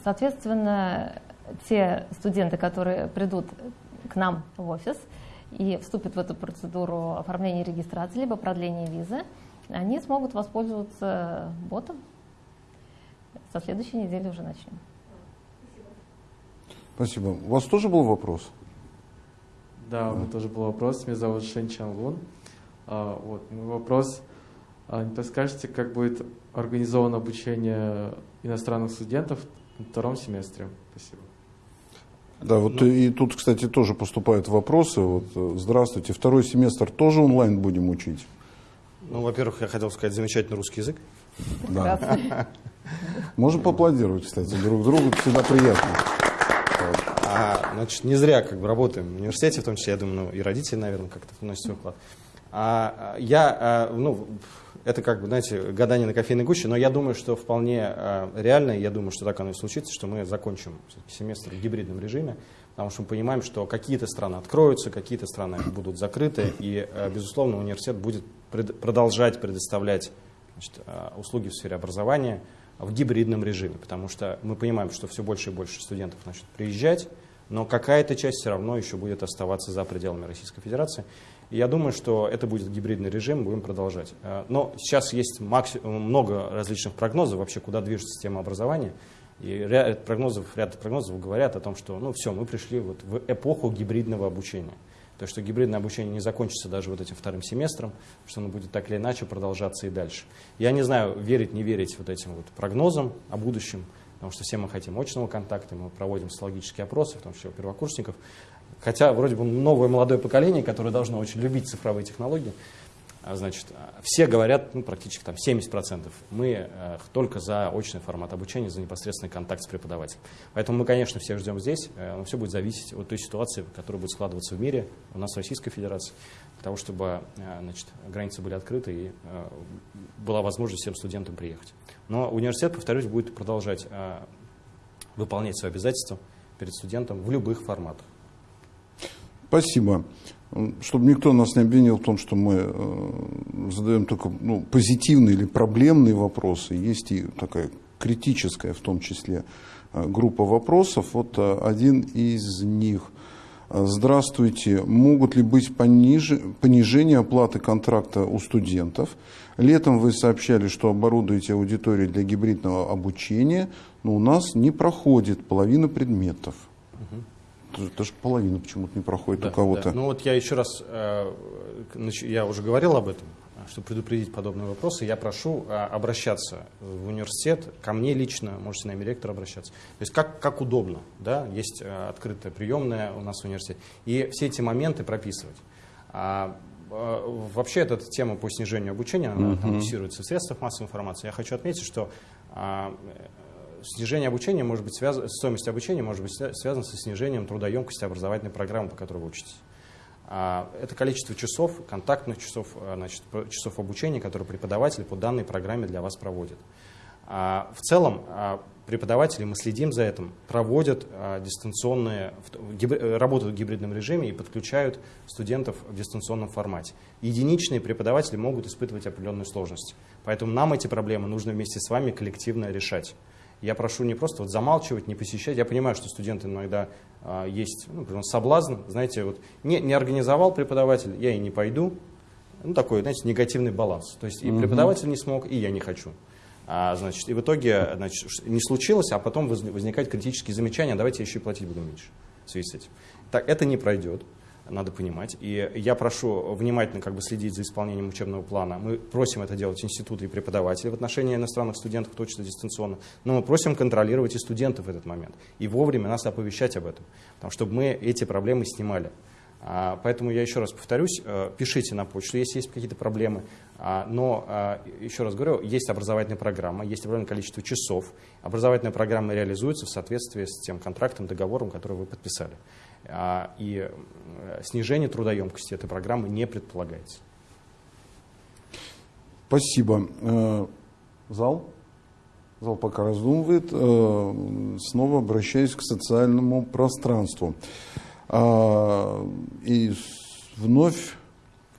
Speaker 3: соответственно, те студенты, которые придут к нам в офис, и вступят в эту процедуру оформления регистрации, либо продления визы, они смогут воспользоваться ботом. Со следующей недели уже начнем.
Speaker 1: Спасибо. У вас тоже был вопрос?
Speaker 6: Да, у меня тоже был вопрос. Меня зовут Шен Чан Лун. А, вот, мой вопрос. А, не подскажете, как будет организовано обучение иностранных студентов на втором семестре? Спасибо.
Speaker 1: Да, вот ну, и тут, кстати, тоже поступают вопросы. Вот, э, здравствуйте, второй семестр тоже онлайн будем учить?
Speaker 2: Ну, во-первых, я хотел сказать замечательный русский язык.
Speaker 1: Да. *laughs* Можем поаплодировать, кстати, друг другу, всегда приятно.
Speaker 2: А, значит, не зря как бы работаем в университете, в том числе, я думаю, ну, и родители, наверное, как-то вносят свой вклад. А, я, а, ну, это как бы, знаете, гадание на кофейной гуще, но я думаю, что вполне э, реально, я думаю, что так оно и случится, что мы закончим семестр в гибридном режиме, потому что мы понимаем, что какие-то страны откроются, какие-то страны будут закрыты, и, э, безусловно, университет будет пред, продолжать предоставлять значит, э, услуги в сфере образования в гибридном режиме, потому что мы понимаем, что все больше и больше студентов начнут приезжать, но какая-то часть все равно еще будет оставаться за пределами Российской Федерации. Я думаю, что это будет гибридный режим, будем продолжать. Э, но сейчас есть много различных прогнозов вообще, куда движется система образования. И ряд прогнозов, ряд прогнозов говорят о том, что ну все, мы пришли вот в эпоху гибридного обучения. То, что гибридное обучение не закончится даже вот этим вторым семестром, что оно будет так или иначе продолжаться и дальше. Я не знаю, верить, не верить вот этим вот прогнозам о будущем, потому что все мы хотим очного контакта, мы проводим социологические опросы, в том числе у первокурсников. Хотя вроде бы новое молодое поколение, которое должно очень любить цифровые технологии, а, значит, все говорят, ну, практически там 70%, мы э, только за очный формат обучения, за непосредственный контакт с преподавателем. Поэтому мы, конечно, всех ждем здесь, э, но все будет зависеть от той ситуации, которая будет складываться в мире, у нас в Российской Федерации, для того, чтобы э, значит, границы были открыты и была возможность всем студентам приехать. Но университет, повторюсь, будет продолжать выполнять свои обязательства перед студентом в любых форматах.
Speaker 1: Спасибо. Чтобы никто нас не обвинил в том, что мы э, задаем только ну, позитивные или проблемные вопросы, есть и такая критическая в том числе э, группа вопросов. Вот э, один из них. Здравствуйте. Могут ли быть пониж... понижение оплаты контракта у студентов? Летом вы сообщали, что оборудуете аудиторию для гибридного обучения, но у нас не проходит половина предметов. Угу даже половина почему-то не проходит да, у кого-то.
Speaker 2: Да. Ну вот я еще раз, э, я уже говорил об этом, чтобы предупредить подобные вопросы, я прошу э, обращаться в университет, ко мне лично, можете на имя ректора обращаться. То есть как, как удобно, да, есть э, открытая приемная у нас в университете. И все эти моменты прописывать. А, вообще эта тема по снижению обучения, она uh-huh. там, в средствах массовой информации. Я хочу отметить, что а, снижение обучения может быть связано, стоимость обучения может быть связана со снижением трудоемкости образовательной программы, по которой вы учитесь. А, это количество часов, контактных часов, а, значит, часов обучения, которые преподаватель по данной программе для вас проводит. А, в целом преподаватели, мы следим за этим, проводят дистанционные, работают в гибридном режиме и подключают студентов в дистанционном формате. Единичные преподаватели могут испытывать определенные сложности. Поэтому нам эти проблемы нужно вместе с вами коллективно решать. Я прошу не просто вот замалчивать, не посещать. Я понимаю, что студенты иногда а, есть ну, соблазн. Знаете, вот не, не организовал преподаватель, я и не пойду. Ну, такой, знаете, негативный баланс. То есть и преподаватель не смог, и я не хочу. А, значит, и в итоге значит, не случилось, а потом возникают критические замечания, давайте я еще и платить буду меньше в связи с этим. Так, это не пройдет надо понимать. И я прошу внимательно как бы следить за исполнением учебного плана. Мы просим это делать институты и преподаватели в отношении иностранных студентов, учится дистанционно, но мы просим контролировать и студентов в этот момент. И вовремя нас оповещать об этом, потому, чтобы мы эти проблемы снимали. А, поэтому я еще раз повторюсь, э, пишите на почту, если есть какие-то проблемы. А, но, а, еще раз говорю, есть образовательная программа, есть определенное количество часов. Образовательная программа реализуется в соответствии с тем контрактом, договором, который вы подписали. И э, снижение трудоемкости этой программы не предполагается.
Speaker 1: Спасибо. Э, зал? Зал пока раздумывает. Снова обращаюсь к социальному пространству. А, и вновь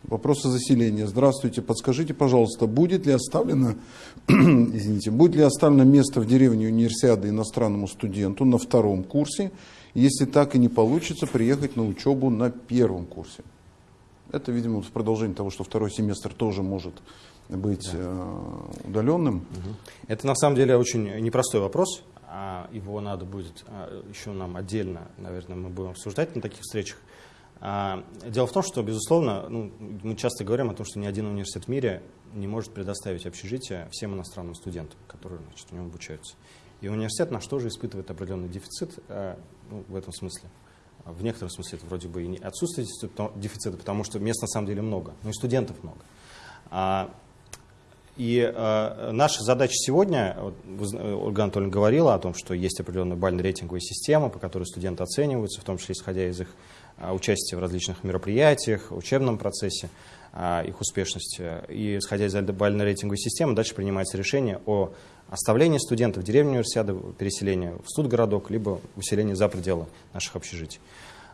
Speaker 1: вопрос о заселении. Здравствуйте, подскажите, пожалуйста, будет ли оставлено, *clears throat* извините, будет ли оставлено место в деревне универсиады иностранному студенту на втором курсе, если так и не получится приехать на учебу на первом курсе? Это, видимо, в продолжении того, что второй семестр тоже может быть да. Э, удаленным.
Speaker 2: Это на самом деле очень непростой вопрос. А его надо будет а, еще нам отдельно, наверное, мы будем обсуждать на таких встречах. А, дело в том, что, безусловно, ну, мы часто говорим о том, что ни один университет в мире не может предоставить общежитие всем иностранным студентам, которые значит, в нем обучаются. И университет наш тоже испытывает определенный дефицит ну, в этом смысле. В некотором смысле это вроде бы и не отсутствие дефицита, потому что мест на самом деле много, но и студентов много. И э, наша задача сегодня, Ольга Анатольевна говорила о том, что есть определенная бально-рейтинговая система, по которой студенты оцениваются, в том числе исходя из их э, участия в различных мероприятиях, учебном процессе, их успешности. И исходя из бально-рейтинговой системы, дальше принимается решение о оставлении студентов в деревне универсиады, переселении в студгородок, либо выселении за пределы наших общежитий.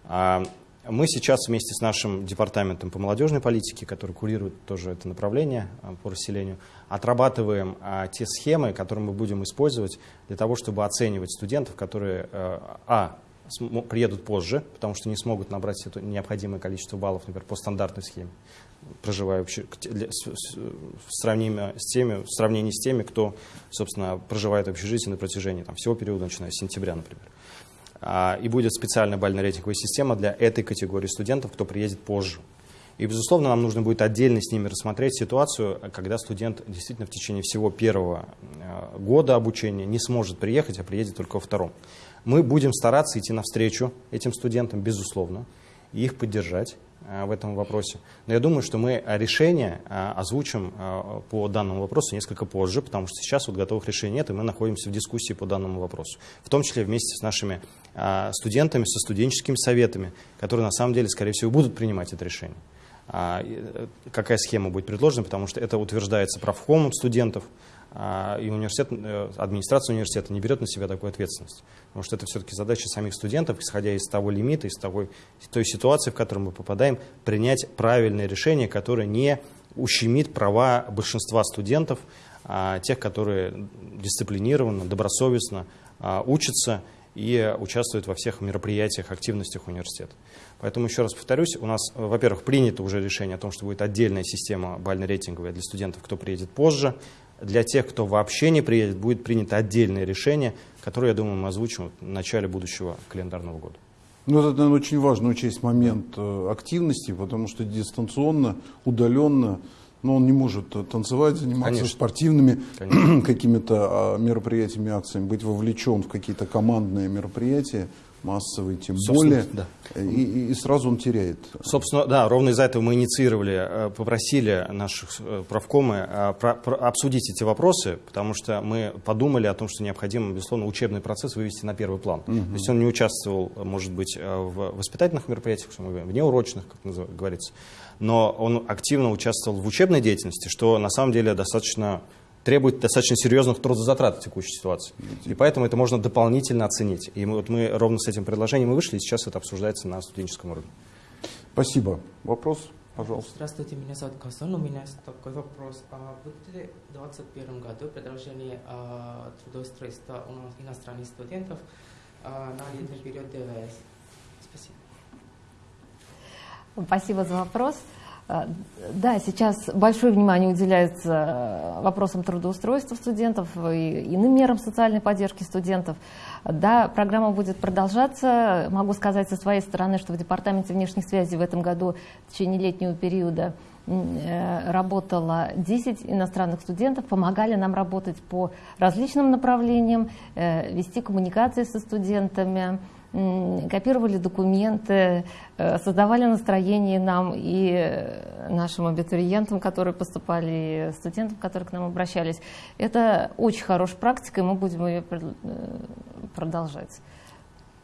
Speaker 2: А, мы сейчас вместе с нашим департаментом по молодежной политике, который курирует тоже это направление а, по расселению, отрабатываем а, те схемы, которые мы будем использовать для того, чтобы оценивать студентов, которые, а, а приедут позже, потому что не смогут набрать это необходимое количество баллов, например, по стандартной схеме, проживая в, сравнении с теми, в сравнении с теми, кто, собственно, проживает в общежитии на протяжении там, всего периода, начиная с сентября, например. А, и будет специальная бально-рейтинговая система для этой категории студентов, кто приедет позже. И, безусловно, нам нужно будет отдельно с ними рассмотреть ситуацию, когда студент действительно в течение всего первого э, года обучения не сможет приехать, а приедет только во втором. Мы будем стараться идти навстречу этим студентам, безусловно, и их поддержать э, в этом вопросе. Но я думаю, что мы решение э, озвучим по данному вопросу несколько позже, потому что сейчас вот готовых решений нет, и мы находимся в дискуссии по данному вопросу. В том числе вместе с нашими студентами, со студенческими советами, которые на самом деле, скорее всего, будут принимать это решение. А, э, какая схема будет предложена, потому что это утверждается правкомом студентов, и университет, э, администрация университета не берет на себя такую ответственность. Потому что это все-таки задача самих студентов, исходя из того лимита, из того, той ситуации, в которую мы попадаем, принять правильное решение, которое не ущемит права большинства студентов, а, тех, которые дисциплинированно, добросовестно учатся и участвуют во всех мероприятиях, активностях университета. Поэтому еще раз повторюсь, у нас, во-первых, принято уже решение о том, что будет отдельная система бально-рейтинговая для студентов, кто приедет позже. Для тех, кто вообще не приедет, будет принято отдельное решение, которое, я думаю, мы озвучим в начале будущего календарного года.
Speaker 1: Ну, это, наверное, очень важно учесть момент э, активности, потому что дистанционно, удаленно, но он не может танцевать, заниматься Конечно. спортивными *clears throat* какими-то а, мероприятиями, акциями, быть вовлечен в какие-то командные мероприятия массовый, тем более, да. и, и сразу он теряет.
Speaker 2: Собственно, да, ровно из-за этого мы инициировали, э, попросили наших э, правкомы э, обсудить эти вопросы, потому что мы подумали о том, что необходимо, безусловно, учебный процесс вывести на первый план. Угу. То есть он не участвовал, может быть, в воспитательных мероприятиях, внеурочных, как говорится, но он активно участвовал в учебной деятельности, что на самом деле достаточно требует достаточно серьезных трудозатрат в текущей ситуации. И поэтому это можно дополнительно оценить. И мы, вот мы ровно с этим предложением и вышли, и сейчас это обсуждается на студенческом уровне.
Speaker 1: Спасибо. Вопрос, пожалуйста.
Speaker 7: Здравствуйте, меня зовут Касан. У меня такой вопрос. А будет ли в 2021 году продолжение а, трудоустройства у нас иностранных студентов а, на летний период ДВС? Спасибо.
Speaker 3: Спасибо за вопрос. А, да, сейчас большое внимание уделяется э, вопросам трудоустройства студентов и иным мерам социальной поддержки студентов. Да, программа будет продолжаться. Могу сказать со своей стороны, что в Департаменте внешних связей в этом году в течение летнего периода э, работало 10 иностранных студентов, помогали нам работать по различным направлениям, э, вести коммуникации со студентами, копировали документы, э, создавали настроение нам и нашим абитуриентам, которые поступали, и студентам, которые к нам обращались. Это очень хорошая практика, и мы будем ее э, продолжать.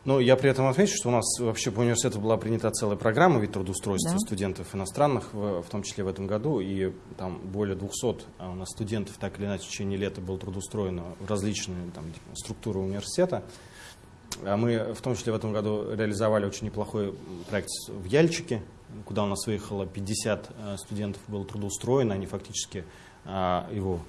Speaker 2: Ну, я при этом отмечу, что у нас вообще по университету была принята целая программа вид трудоустройства да. студентов иностранных, в, в том числе в этом году, и там более 200 а у нас студентов так или иначе в течение лета было трудоустроено в различные там, структуры университета. А мы в том числе в этом году реализовали очень неплохой проект в Яльчике, куда у нас выехало 50 э, студентов было трудоустроено, они фактически а, его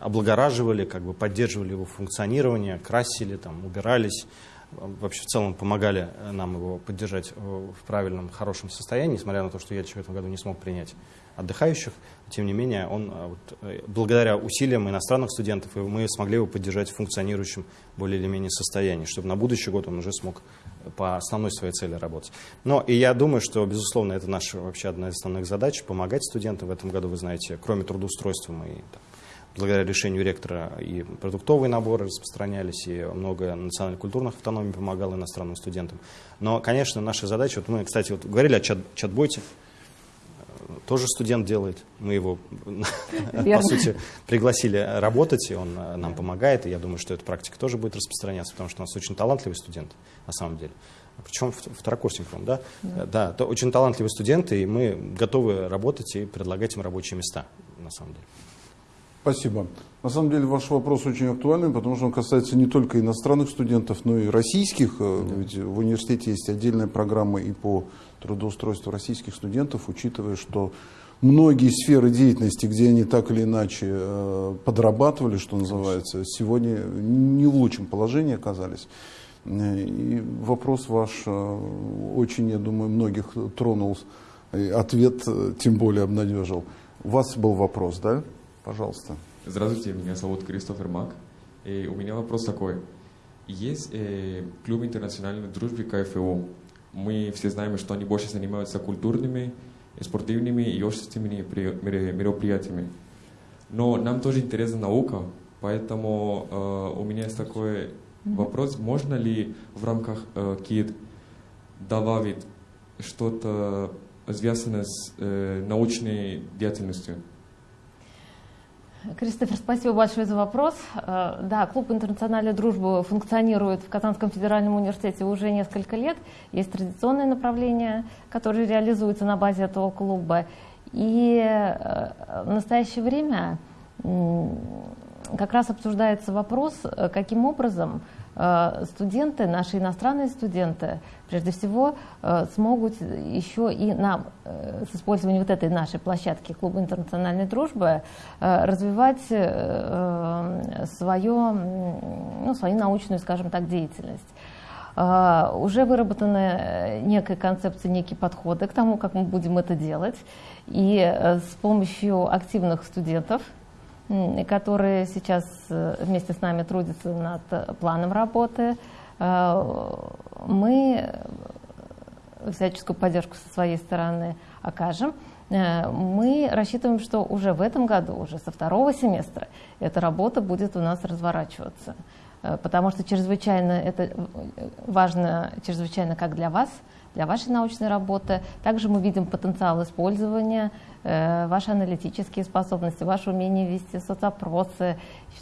Speaker 2: облагораживали, как бы поддерживали его функционирование, красили, там, убирались, вообще в целом помогали нам его поддержать в правильном, хорошем состоянии, несмотря на то, что Яльчик в этом году не смог принять отдыхающих. Тем не менее, он, а, вот, э, благодаря усилиям иностранных студентов мы смогли его поддержать в функционирующем более или менее состоянии, чтобы на будущий год он уже смог по основной своей цели работать. Но и я думаю, что, безусловно, это наша вообще одна из основных задач – помогать студентам. В этом году, вы знаете, кроме трудоустройства мы там, благодаря решению ректора и продуктовые наборы распространялись, и много национально-культурных автономий помогало иностранным студентам. Но, конечно, наша задача, вот мы, кстати, вот говорили о чат, чат-бойте, тоже студент делает. Мы его, Верно. по сути, пригласили работать, и он э, нам помогает. И я думаю, что эта практика тоже будет распространяться, потому что у нас очень талантливый студент, на самом деле. Причем второкурсник, да? Да, да то очень талантливые студенты, и мы готовы работать и предлагать им рабочие места, на самом деле.
Speaker 1: Спасибо. На самом деле ваш вопрос очень актуальный, потому что он касается не только иностранных студентов, но и российских. Э, да. Ведь в университете есть отдельная программа и по трудоустройству российских студентов, учитывая, что многие сферы деятельности, где они так или иначе э, подрабатывали, что называется, сегодня не в лучшем положении оказались. И вопрос ваш очень, я думаю, многих тронул, ответ тем более обнадежил. У вас был вопрос, да? Пожалуйста.
Speaker 8: Здравствуйте, меня зовут Кристофер Мак. И у меня вопрос такой. Есть э, клуб интернациональной дружбы КФУ. Мы все знаем, что они больше занимаются культурными, спортивными и общественными мероприятиями. Но нам тоже интересна наука, поэтому э, у меня есть такой вопрос. Можно ли в рамках э, КИД добавить что-то связанное с э, научной деятельностью?
Speaker 3: Кристофер, спасибо большое за вопрос. Э, да, клуб интернациональной дружбы функционирует в Казанском федеральном университете уже несколько лет. Есть традиционные направления, которые реализуются на базе этого клуба. И э, в настоящее время как раз обсуждается вопрос, э, каким образом студенты, наши иностранные студенты, прежде всего, э, смогут еще и нам, э, с использованием вот этой нашей площадки Клуба интернациональной дружбы, развивать свое, ну, свою научную, скажем так, деятельность. Уже выработаны некая концепция, некие подходы к тому, как мы будем это делать. И с помощью активных студентов – которые сейчас э, вместе с нами трудятся над планом работы. Э, мы всяческую поддержку со своей стороны окажем. Э, мы рассчитываем, что уже в этом году, уже со второго семестра, эта работа будет у нас разворачиваться. Потому что чрезвычайно это важно, чрезвычайно как для вас, для вашей научной работы. Также мы видим потенциал использования Э, ваши аналитические способности, ваше умение вести соцопросы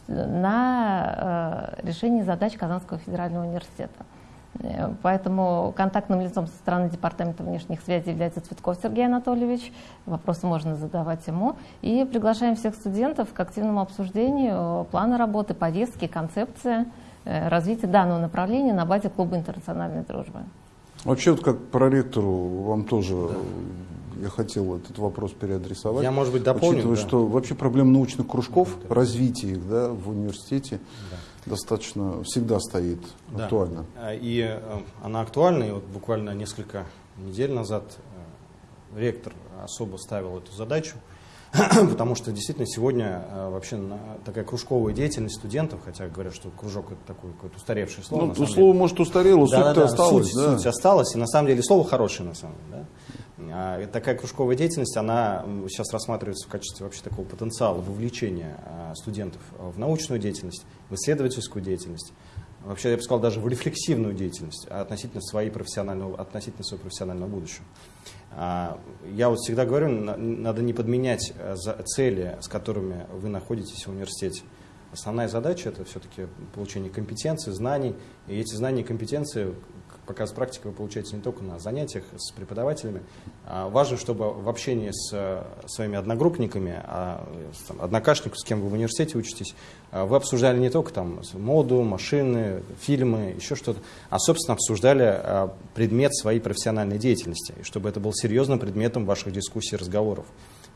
Speaker 3: на э, решение задач Казанского федерального университета. Э, поэтому контактным лицом со стороны Департамента внешних связей является Цветков Сергей Анатольевич. Вопросы можно задавать ему. И приглашаем всех студентов к активному обсуждению плана работы, повестки, концепции развития данного направления на базе Клуба интернациональной дружбы.
Speaker 1: Вообще, вот как проректору вам тоже да я хотел этот вопрос переадресовать.
Speaker 2: Я, может быть, дополню.
Speaker 1: Учитывая, да. что вообще проблема научных кружков, да, развития их да, в университете да. достаточно всегда стоит да. актуально.
Speaker 2: А, и э, она актуальна, и вот буквально несколько недель назад э, ректор особо ставил эту задачу, *clears throat* потому что действительно сегодня э, вообще такая кружковая деятельность студентов, хотя говорят, что кружок это такое какое-то устаревшее слово.
Speaker 1: Ну, слово, деле. может, устарело, да, суть-то да, осталась.
Speaker 2: Суть, да. суть осталась, и на самом деле слово хорошее, на самом деле. Да? А, такая кружковая деятельность, она сейчас рассматривается в качестве вообще такого потенциала вовлечения а, студентов в научную деятельность, в исследовательскую деятельность, вообще, я бы сказал, даже в рефлексивную деятельность относительно, своей профессионального, относительно своего профессионального будущего. А, я вот всегда говорю, надо не подменять цели, с которыми вы находитесь в университете. Основная задача – это все-таки получение компетенций, знаний. И эти знания и компетенции показ практики вы получаете не только на занятиях с преподавателями. А важно, чтобы в общении с э, своими одногруппниками, а, там, однокашниками, с кем вы в университете учитесь, а, вы обсуждали не только там, моду, машины, фильмы, еще что-то, а, собственно, обсуждали предмет своей профессиональной деятельности, и чтобы это был серьезным предметом ваших дискуссий, разговоров.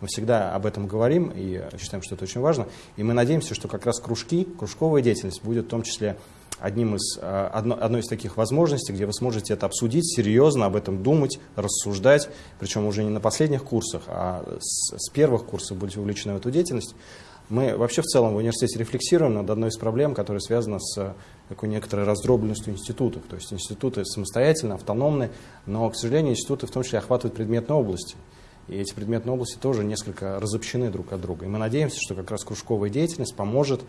Speaker 2: Мы всегда об этом говорим и считаем, что это очень важно. И мы надеемся, что как раз кружки, кружковая деятельность будет в том числе одним из, э, одно, одной из таких возможностей, где вы сможете это обсудить, серьезно об этом думать, рассуждать, причем уже не на последних курсах, а с, с первых курсов будете увлечены в эту деятельность. Мы вообще в целом в университете рефлексируем над одной из проблем, которая связана с такой некоторой раздробленностью институтов. То есть институты самостоятельно, автономны, но, к сожалению, институты в том числе охватывают предметные области. И эти предметные области тоже несколько разобщены друг от друга. И мы надеемся, что как раз кружковая деятельность поможет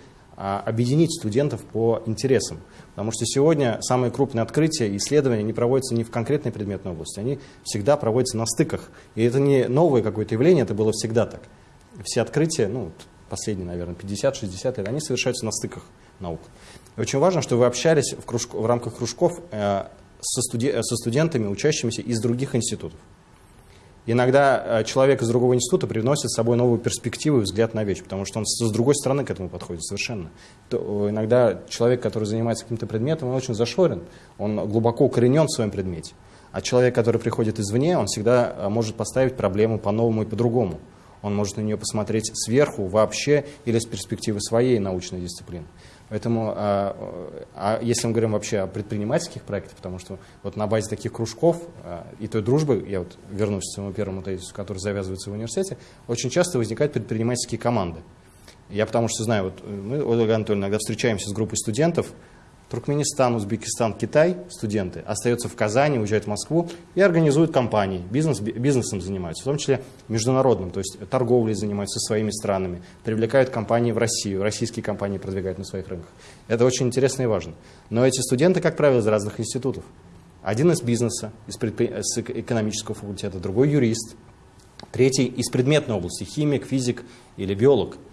Speaker 2: объединить студентов по интересам. Потому что сегодня самые крупные открытия и исследования не проводятся не в конкретной предметной области, они всегда проводятся на стыках. И это не новое какое-то явление, это было всегда так. Все открытия, ну, последние, наверное, 50-60 лет, они совершаются на стыках наук. И очень важно, что вы общались в, кружку, в рамках кружков э, со, студи, со студентами, учащимися из других институтов. Иногда э, человек из другого института приносит с собой новую перспективу и взгляд на вещь, потому что он с другой стороны к этому подходит совершенно. То, иногда человек, который занимается каким-то предметом, он очень зашорен, он глубоко укоренен в своем предмете. А человек, который приходит извне, он всегда э, может поставить проблему по-новому и по-другому. Он может на нее посмотреть сверху, вообще, или с перспективы своей научной дисциплины. Поэтому, а, а если мы говорим вообще о предпринимательских проектах, потому что вот на базе таких кружков а, и той дружбы, я вот вернусь к своему первому тезису, который завязывается в университете, очень часто возникают предпринимательские команды. Я потому что знаю, вот мы, Ольга Анатольевна, иногда встречаемся с группой студентов, Туркменистан, Узбекистан, Китай, студенты, остаются в Казани, уезжают в Москву и организуют компании, бизнес, бизнесом занимаются, в том числе международным, то есть торговлей занимаются со своими странами, привлекают компании в Россию, российские компании продвигают на своих рынках. Это очень интересно и важно. Но эти студенты, как правило, из разных институтов. Один из бизнеса, из, предпри... из экономического факультета, другой юрист, третий из предметной области, химик, физик или биолог –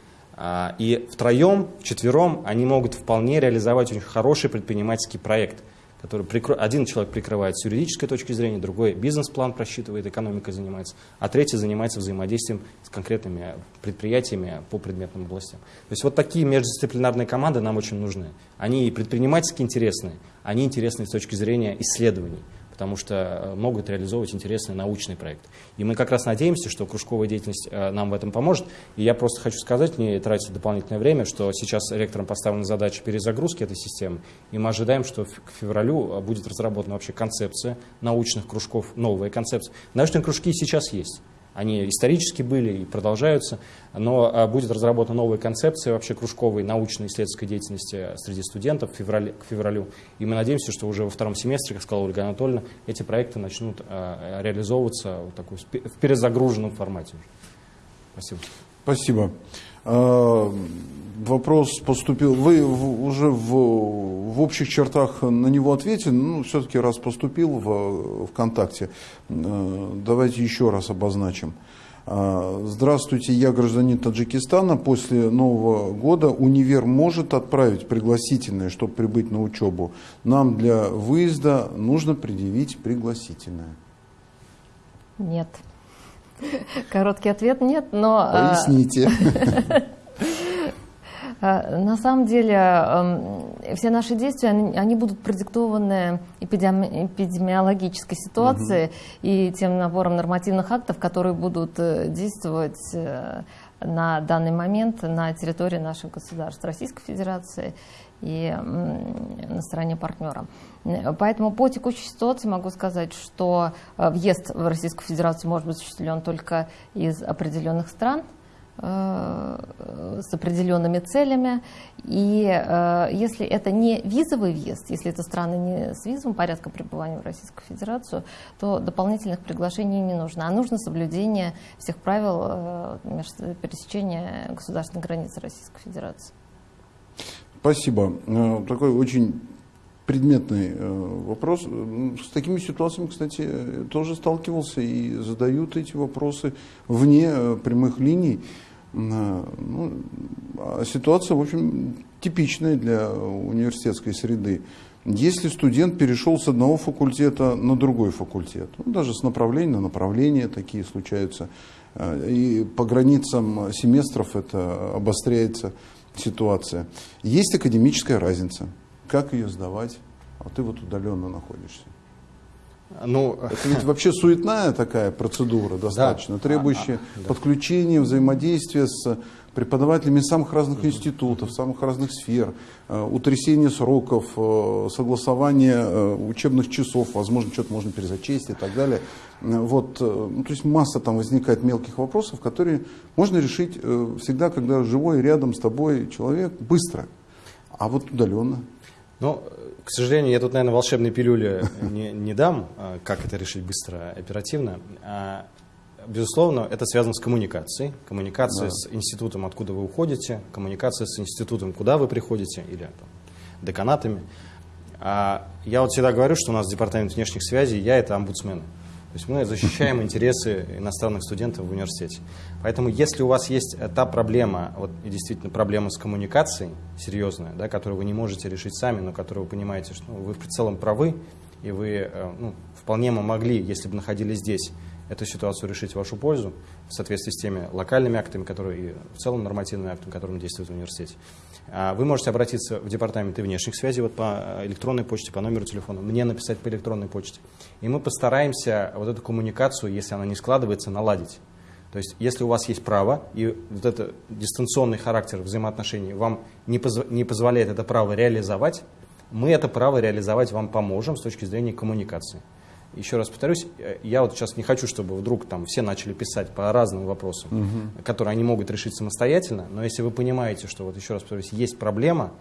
Speaker 2: и втроем, вчетвером они могут вполне реализовать очень хороший предпринимательский проект, который прикро... один человек прикрывает с юридической точки зрения, другой бизнес-план просчитывает, экономикой занимается, а третий занимается взаимодействием с конкретными предприятиями по предметным областям. То есть вот такие междисциплинарные команды нам очень нужны. Они и предпринимательски интересные, они интересны с точки зрения исследований потому что э, могут реализовывать интересный научный проект. И мы как раз надеемся, что кружковая деятельность э, нам в этом поможет. И я просто хочу сказать, не тратить дополнительное время, что сейчас ректором поставлена задача перезагрузки этой системы, и мы ожидаем, что к февралю э, будет разработана вообще концепция научных кружков, новая концепция. Научные кружки сейчас есть. Они исторически были и продолжаются, но а, будет разработана новая концепция вообще кружковой научной исследовательской деятельности среди студентов к февралю. И мы надеемся, что уже во втором семестре, как сказала Ольга Анатольевна, эти проекты начнут а, реализовываться в, такой, в перезагруженном формате. Спасибо.
Speaker 1: Спасибо. А, вопрос поступил. Вы уже в, в общих чертах на него ответили, ну, все-таки раз поступил в ВКонтакте, э, давайте еще раз обозначим. А, здравствуйте, я гражданин Таджикистана. После Нового года универ может отправить пригласительное, чтобы прибыть на учебу. Нам для выезда нужно предъявить пригласительное.
Speaker 3: Нет. *laughs* Короткий ответ нет, но...
Speaker 1: А, Поясните. *laughs*
Speaker 3: А, на самом деле эм, все наши действия, они, будут продиктованы эпидемиологической ситуацией угу. и тем набором нормативных актов, которые будут э, действовать э, на данный момент на территории наших государств, Российской Федерации и на стороне партнера. Поэтому по текущей ситуации могу сказать, что э, въезд в Российскую Федерацию может быть осуществлен только из определенных стран, э, с определенными целями. И э, если это не визовый въезд, если это страны не с визовым порядком пребывания в Российскую Федерацию, то дополнительных приглашений не нужно. А нужно соблюдение всех правил пересечения государственной границы Российской Федерации.
Speaker 1: Спасибо. Такой очень предметный э, вопрос. С такими ситуациями, кстати, тоже сталкивался и задают эти вопросы вне э, прямых линий. Э, ну, а ситуация, в общем, типичная для университетской среды. Если студент перешел с одного факультета на другой факультет, ну, даже с направления на направление такие случаются, и по границам семестров это обостряется ситуация. Есть академическая разница как ее сдавать, а ты вот удаленно находишься. Ну, это ведь вообще суетная такая процедура достаточно, да. требующая а, а, да. подключения, взаимодействия с преподавателями самых разных институтов, самых разных сфер, э, утрясение сроков, э, согласование э, учебных часов, возможно, что-то можно перезачесть и так далее. Вот, ну, то есть масса там возникает мелких вопросов, которые можно решить всегда, когда живой рядом с тобой человек, быстро. А вот удаленно.
Speaker 2: Ну, к сожалению, я тут, наверное, волшебной пилюли не, не дам, а, как это решить быстро, оперативно. А, безусловно, это связано с коммуникацией. Коммуникация да. с институтом, откуда вы уходите, коммуникация с институтом, куда вы приходите, или там, деканатами. А я вот всегда говорю, что у нас департамент внешних связей, я это омбудсмен. То есть мы защищаем *laughs* интересы иностранных студентов в университете. Поэтому если у вас есть та проблема, вот действительно проблема с коммуникацией серьезная, да, которую вы не можете решить сами, но которую вы понимаете, что ну, вы в целом правы, и вы э, ну, вполне могли, если бы находились здесь, эту ситуацию решить в вашу пользу в соответствии с теми локальными актами, которые и в целом нормативными актами, которыми действует в университете. А вы можете обратиться в департамент и внешних связей вот по электронной почте, по номеру телефона, мне написать по электронной почте. И мы постараемся вот эту коммуникацию, если она не складывается, наладить. То есть, если у вас есть право, и вот этот дистанционный характер взаимоотношений вам не, позв- не позволяет это право реализовать, мы это право реализовать вам поможем с точки зрения коммуникации. Еще раз повторюсь, э, я вот сейчас не хочу, чтобы вдруг там все начали писать по разным вопросам, которые они могут решить самостоятельно, но если вы понимаете, что, вот еще раз повторюсь, есть проблема,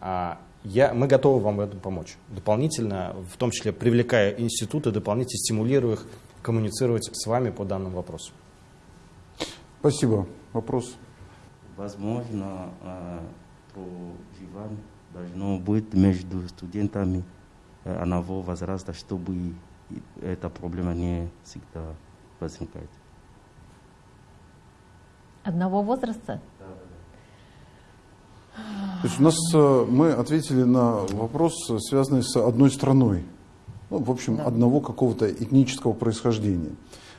Speaker 2: а, я, мы готовы вам в этом помочь. Дополнительно, в том числе привлекая институты, дополнительно стимулируя их коммуницировать с вами по данному вопросу.
Speaker 1: Спасибо. Вопрос?
Speaker 9: Возможно, э, проживание должно быть между студентами э, одного возраста, чтобы эта проблема не всегда возникает.
Speaker 3: Одного возраста?
Speaker 1: То есть у нас э, мы ответили на вопрос, э, связанный с одной страной. Ну, в общем, одного какого-то этнического происхождения.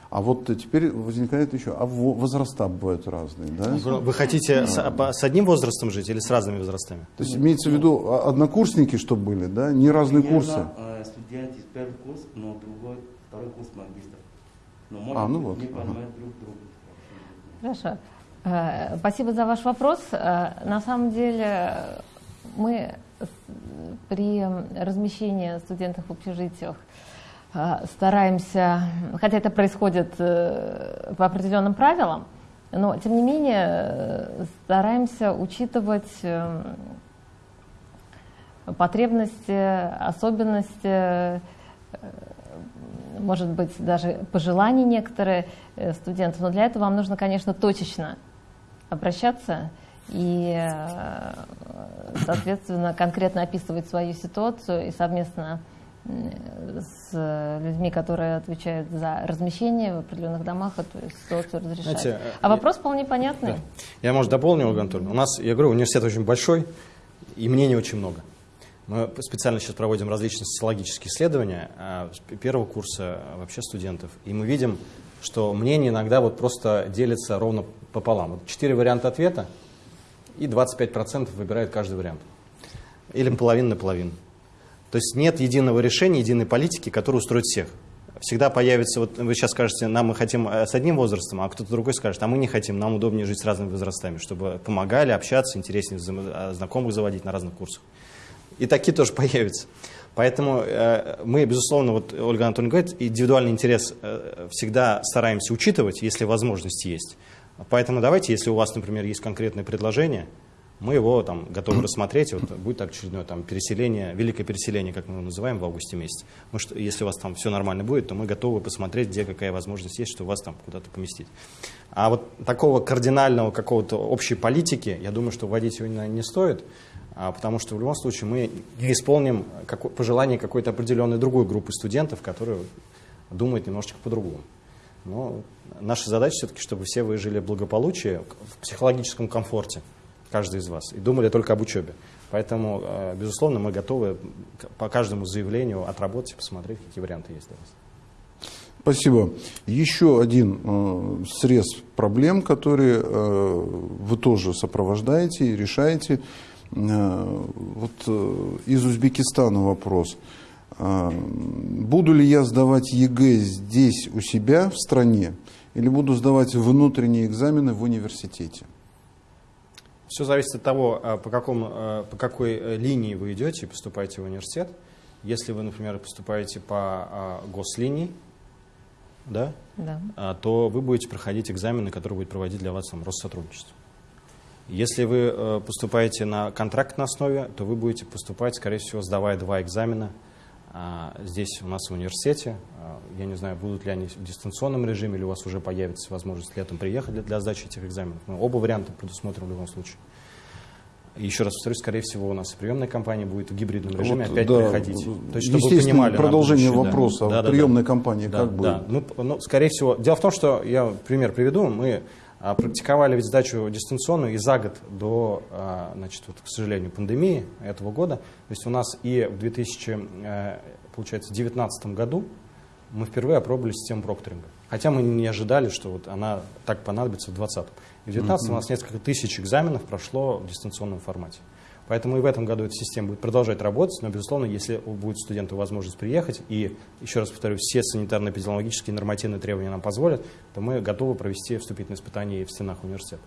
Speaker 1: А вот теперь возникает еще, а во- возраста бывают разные, да?
Speaker 2: Вы, вы хотите с, а, по- с одним возрастом жить или с разными возрастами?
Speaker 1: То есть имеется в виду а, однокурсники, чтобы были, да? Не разные курсы.
Speaker 9: Примерно, э, студент из первый курс, но другой, второй курс магистр. Но может
Speaker 1: А, ну вот,
Speaker 9: не
Speaker 1: ага.
Speaker 9: понимают друг друга.
Speaker 3: Хорошо. Э, Спасибо за ваш вопрос. Э, На самом деле мы с- при размещении студентов в общежитиях стараемся, хотя это происходит э, по определенным правилам, но тем не менее э, стараемся учитывать э, потребности, особенности, э, может быть, даже пожелания некоторые студентов. Но для этого вам нужно, конечно, точечно обращаться и, соответственно, конкретно описывать свою ситуацию и совместно с людьми, которые отвечают за размещение в определенных домах, эту ситуацию разрешать.
Speaker 2: Знаете, э,
Speaker 3: а вопрос вполне понятный.
Speaker 2: Да. Я, может, дополню, Ольга Анатольевна. У нас, я говорю, университет очень большой, и мнений очень много. Мы специально сейчас проводим различные социологические исследования а, первого курса а, вообще студентов, и мы видим, что мнения иногда вот просто делятся ровно пополам. Вот четыре варианта ответа, и 25% выбирают каждый вариант. Или половина на половину. То есть нет единого решения, единой политики, которая устроит всех. Всегда появится, вот вы сейчас скажете, нам мы хотим э, с одним возрастом, а кто-то другой скажет, а мы не хотим, нам удобнее жить с разными возрастами, чтобы помогали общаться, интереснее э, знакомых заводить на разных курсах. И такие тоже *laughs* появятся. Поэтому э, мы, безусловно, вот Ольга Анатольевна говорит, индивидуальный интерес э, всегда стараемся учитывать, если возможность есть. Поэтому давайте, если у вас, например, есть конкретное предложение, мы его там готовы рассмотреть. Вот будет очередное там переселение, великое переселение, как мы его называем в августе месяце. Мы что, если у вас там все нормально будет, то мы готовы посмотреть, где какая возможность есть, что вас там куда-то поместить. А вот такого кардинального какого-то общей политики, я думаю, что вводить его не, стоит, а, потому что в любом случае мы исполним како- пожелания какой-то определенной другой группы студентов, которые думают немножечко по-другому. Но наша задача все-таки, чтобы все вы жили в благополучии, в психологическом комфорте, каждый из вас, и думали только об учебе. Поэтому, э, безусловно, мы готовы по каждому заявлению отработать и посмотреть, какие варианты есть для вас.
Speaker 1: Спасибо. Еще один э, срез проблем, которые э, вы тоже сопровождаете и решаете. Э, вот э, из Узбекистана вопрос. Э, буду ли я сдавать ЕГЭ здесь у себя в стране или буду сдавать внутренние экзамены в университете?
Speaker 2: Все зависит от того, а, по, какому, а, по какой э, линии вы идете и поступаете в университет. Если вы, например, поступаете по а, гослинии, да,
Speaker 3: Да.
Speaker 2: то вы будете проходить экзамены, которые будет проводить для вас там, Россотрудничество. Если вы э, поступаете на контрактной основе, то вы будете поступать, скорее всего, сдавая два экзамена здесь у нас в университете. А, Я не знаю, будут ли они в дистанционном режиме, или у вас уже появится возможность летом приехать для, для сдачи этих экзаменов. Мы оба варианта предусмотрим в любом случае. Еще раз повторюсь, скорее всего, у нас приемная кампания будет в гибридном режиме
Speaker 1: Вот,
Speaker 2: опять
Speaker 1: да,
Speaker 2: приходить. То есть, чтобы вы понимали
Speaker 1: продолжение
Speaker 2: будущее, да.
Speaker 1: вопроса.
Speaker 2: Да, да, да.
Speaker 1: приемной кампании
Speaker 2: Да,
Speaker 1: как будет?
Speaker 2: да. Ну, п- ну, скорее всего. Дело в том, что я пример приведу. Мы а, практиковали ведь сдачу дистанционную и за год до, а, значит, вот, к сожалению, пандемии этого года. То есть у нас и в 2019 году мы впервые опробовали систему прокторинга. Хотя мы не ожидали, что вот она так понадобится в 2020. И в 2019 у нас несколько тысяч экзаменов прошло в дистанционном формате. Поэтому и в этом году эта система будет продолжать работать, но, безусловно, если будет студенту возможность приехать, и, еще раз повторю, все санитарно-эпидемиологические нормативные требования нам позволят, то мы готовы провести вступительные испытания в стенах университета.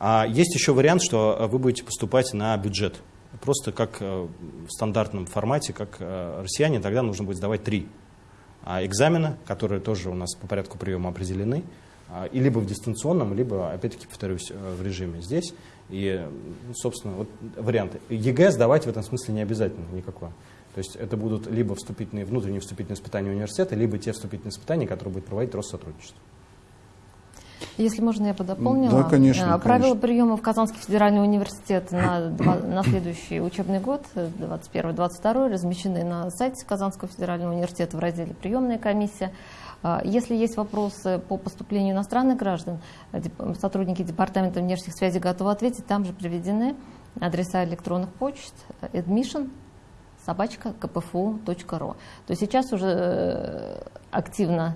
Speaker 2: А есть еще вариант, что вы будете поступать на бюджет. Просто как э, в стандартном формате, как э, россияне, тогда нужно будет сдавать три а экзамена, которые тоже у нас по порядку приема определены, а, и либо в дистанционном, либо, опять-таки, повторюсь, э, в режиме здесь. И, ну, собственно, вот варианты. ЕГЭ сдавать в этом смысле не обязательно никакое. То есть это будут либо вступительные, внутренние вступительные испытания университета, либо те вступительные испытания, которые будет проводить Россотрудничество.
Speaker 3: Если можно, я бы дополнила.
Speaker 1: Да, конечно.
Speaker 3: А, Правила
Speaker 1: конечно.
Speaker 3: приема в Казанский федеральный университет на, на следующий учебный год, 21-22, размещены на сайте Казанского федерального университета в разделе «Приемная комиссия». А, Если есть вопросы по поступлению иностранных граждан, э, сотрудники Департамента внешних связей готовы ответить. Там же приведены адреса электронных почт э, admission собачка kpfu.ru. То есть сейчас уже э, активно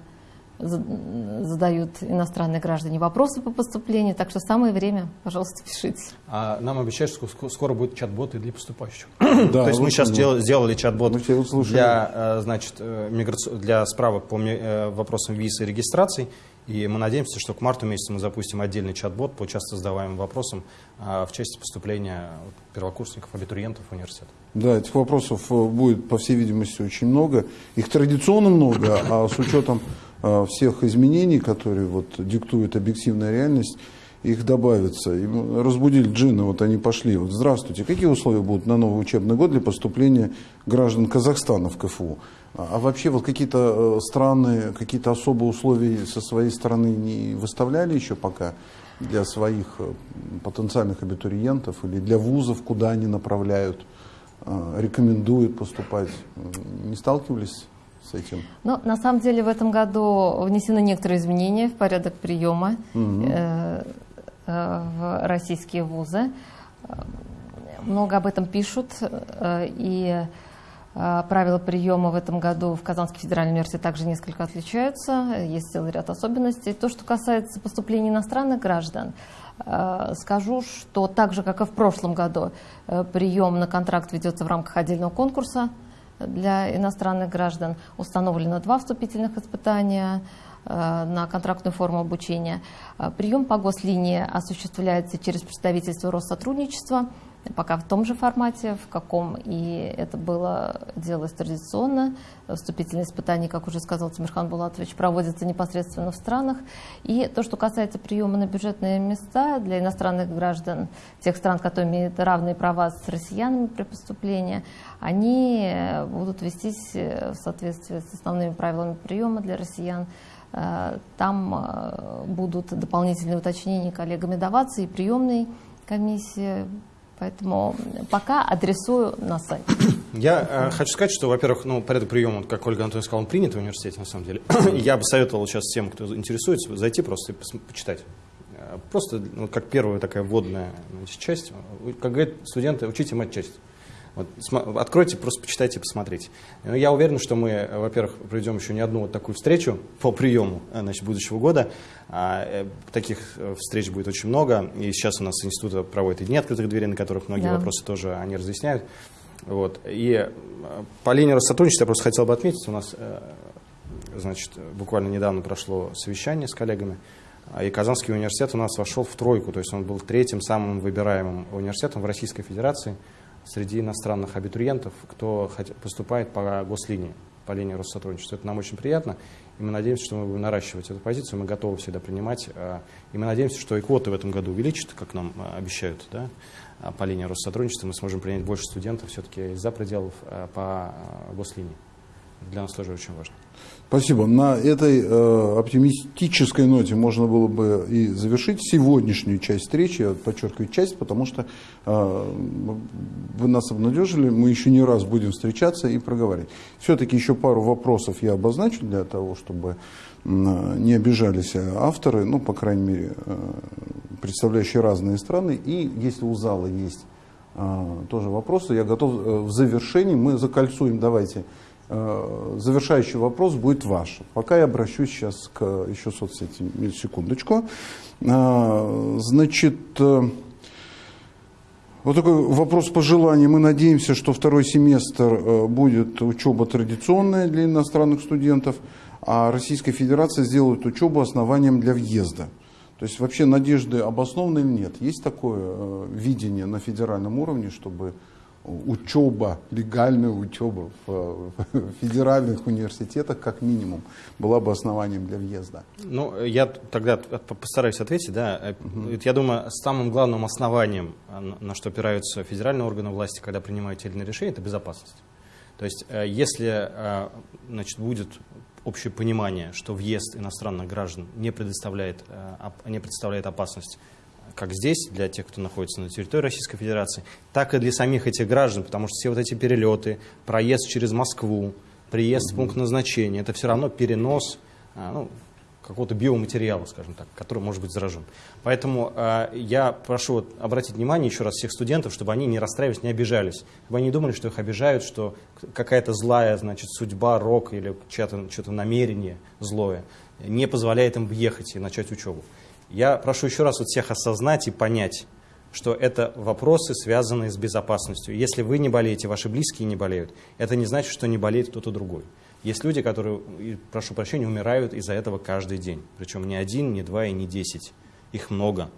Speaker 3: задают иностранные граждане вопросы по поступлению, так что самое время, пожалуйста, пишите.
Speaker 2: А нам обещают, что ск- скоро будут чат-боты для поступающих.
Speaker 1: Да,
Speaker 2: То есть мы сейчас
Speaker 1: мы-
Speaker 2: дел- сделали чат-бот для, э, значит, э, миграци- для справок по э, вопросам виз и регистрации. И мы надеемся, что к марту месяцу мы запустим отдельный чат-бот по часто задаваемым вопросам в части поступления первокурсников, абитуриентов в университет.
Speaker 1: Да, этих вопросов будет, по всей видимости, очень много. Их традиционно много, а с учетом всех изменений, которые вот диктует объективная реальность, их добавится. И разбудили джинны, вот они пошли. Вот, здравствуйте, какие условия будут на новый учебный год для поступления граждан Казахстана в КФУ? А а вообще вот какие-то э, страны, какие-то особые условия со своей стороны не выставляли еще пока для своих э, потенциальных абитуриентов или для вузов, куда они направляют, э, рекомендуют поступать? Не сталкивались с этим?
Speaker 3: Но на самом деле в этом году внесены некоторые изменения в порядок приема
Speaker 1: Мгм.
Speaker 3: э, э, в российские вузы. Много об этом пишут, э, и э, правила приема в этом году в Казанский федеральный университет также несколько отличаются, есть целый ряд особенностей. То, что касается поступления иностранных граждан, э, скажу, что так же, как и в прошлом году, э, прием на контракт ведется в рамках отдельного конкурса для иностранных граждан. Установлено два вступительных испытания э, на контрактную форму обучения. Э, Прием по гослинии осуществляется через представительство Россотрудничества, пока в том же формате, в каком и это было делалось традиционно. Вступительные испытания, как уже сказал Тимирхан Булатович, проводятся непосредственно в странах. И то, что касается приема на бюджетные места для иностранных граждан тех стран, которые имеют равные права с россиянами при поступлении, они э, будут вестись э, в соответствии с основными правилами приема для россиян. Э, Там будут дополнительные уточнения коллегами даваться и приемной комиссии. Поэтому пока адресую на сайт.
Speaker 2: Я э, хочу сказать, что, во-первых, ну, порядок приема, как Ольга Антоновна сказала, он принят в университете, на самом деле. *clears throat* Я бы советовал сейчас всем, кто интересуется, зайти просто и почитать. Э, Просто ну, как первая такая вводная значит, часть. Как говорят студенты, учите матчасть. Вот, откройте, просто почитайте, посмотрите. Ну, Я уверен, что мы, во-первых, проведем еще не одну вот такую встречу по приему э, значит, будущего года. А, э, Таких э, встреч будет очень много. И сейчас у нас институт проводит и дни открытых дверей, на которых многие
Speaker 3: Да.
Speaker 2: вопросы тоже они разъясняют. Вот. И по линии Россотрудничества я просто хотел бы отметить, у нас значит, буквально недавно прошло совещание с коллегами, а, и Казанский университет у нас вошел в тройку, то есть он был третьим самым выбираемым университетом в Российской Федерации среди иностранных абитуриентов, кто поступает по гослинии, по линии Россотрудничества. Это нам очень приятно, и мы надеемся, что мы будем наращивать эту позицию, мы готовы всегда принимать, э, и мы надеемся, что и квоты в этом году увеличат, как нам э, обещают, да, а, по линии Россотрудничества, мы сможем принять больше студентов все-таки из-за пределов э, по э, гослинии. Для нас тоже очень важно.
Speaker 1: Спасибо. На этой э, оптимистической ноте можно было бы и завершить сегодняшнюю часть встречи. Я подчеркиваю часть, потому что э, вы нас обнадежили. Мы еще не раз будем встречаться и проговаривать. Все-таки еще пару вопросов я обозначу для того, чтобы м, не обижались авторы, ну, по крайней мере, э, представляющие разные страны. И если у зала есть э, тоже вопросы, я готов э, в завершении, мы закольцуем, давайте, Э, завершающий вопрос будет ваш. Пока я обращусь сейчас к еще соцсети. Секундочку. Э, Значит, э, Вот такой вопрос пожеланий. Мы надеемся, что второй семестр э, будет учеба традиционная для иностранных студентов, а Российская Федерация сделает учебу основанием для въезда. То есть вообще надежды обоснованы или нет? Есть такое э, видение на федеральном уровне, чтобы учеба, легальная учеба в, в федеральных университетах, как минимум, была бы основанием для въезда?
Speaker 2: Ну, я тогда постараюсь ответить. Да. Угу. Я думаю, самым главным основанием, на что опираются федеральные органы власти, когда принимают те или иные решения, это безопасность. То есть, э, если э, значит, будет общее понимание, что въезд иностранных граждан не предоставляет, не представляет опасность как здесь, для тех, кто находится на территории Российской Федерации, так и для самих этих граждан, потому что все вот эти перелеты, проезд через Москву, приезд в пункт назначения, это все равно перенос а, ну, какого-то биоматериала, скажем так, который может быть заражен. Поэтому э, я прошу вот, обратить внимание еще раз всех студентов, чтобы они не расстраивались, не обижались, чтобы они не думали, что их обижают, что какая-то злая значит, судьба, рок или чье-то что намерение злое не позволяет им въехать и начать учебу. Я прошу еще раз вот всех осознать и понять, что это вопросы, связанные с безопасностью. Если вы не болеете, ваши близкие не болеют, это не значит, что не болеет кто-то другой. Есть люди, которые, прошу прощения, умирают из-за этого каждый день. Причем не один, не два и не десять. Их много.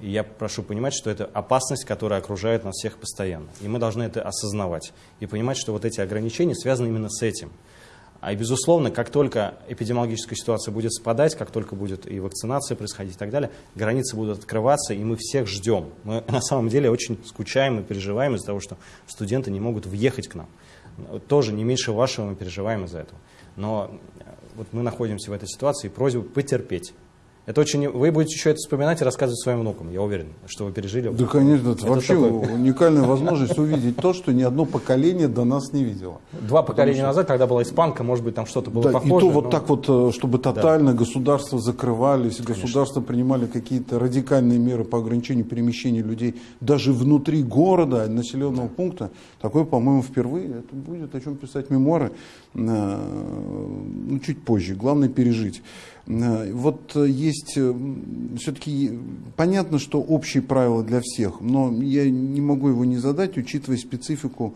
Speaker 2: И я прошу понимать, что это опасность, которая окружает нас всех постоянно. И мы должны это осознавать. И понимать, что вот эти ограничения связаны именно с этим. А и, безусловно, как только эпидемиологическая ситуация будет спадать, как только будет и вакцинация происходить и так далее, границы будут открываться, и мы всех ждем. Мы *laughs* на самом деле очень скучаем и переживаем из-за того, что студенты не могут въехать к нам. Тоже не меньше вашего мы переживаем из-за этого. Но вот мы находимся в этой ситуации, и просьба потерпеть. Это очень, вы будете еще это вспоминать и рассказывать своим внукам, я уверен, что вы пережили.
Speaker 1: Да, конечно, это, это вообще такой... уникальная возможность увидеть то, что ни одно поколение до нас не видело.
Speaker 2: Два поколения что... назад, когда была испанка, может быть, там что-то было да, похоже.
Speaker 1: И то но... вот так вот, э, чтобы тотально да. государства закрывались, конечно. государства принимали какие-то радикальные меры по ограничению перемещения людей даже внутри города, населенного да. пункта, такое, по-моему, впервые. Это будет о чем писать мемуары э, ну, чуть позже. Главное пережить. Э, вот э, есть э, все-таки понятно, что общие правила для всех, но я не могу его не задать, учитывая специфику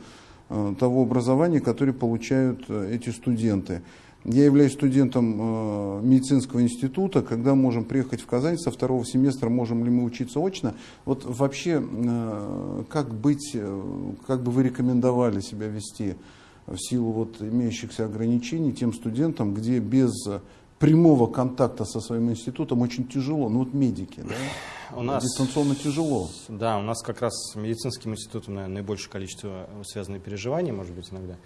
Speaker 1: того образования, которое получают эти студенты. Я являюсь студентом медицинского института, когда можем приехать в Казань со второго семестра, можем ли мы учиться очно. Вот вообще, как быть, как бы вы рекомендовали себя вести в силу вот имеющихся ограничений тем студентам, где без прямого контакта со своим институтом очень тяжело. Ну вот медики, да? У нас, Дистанционно тяжело.
Speaker 2: Да, у нас как раз с медицинским институтом, наверное, наибольшее количество связанных переживаний, может быть, иногда.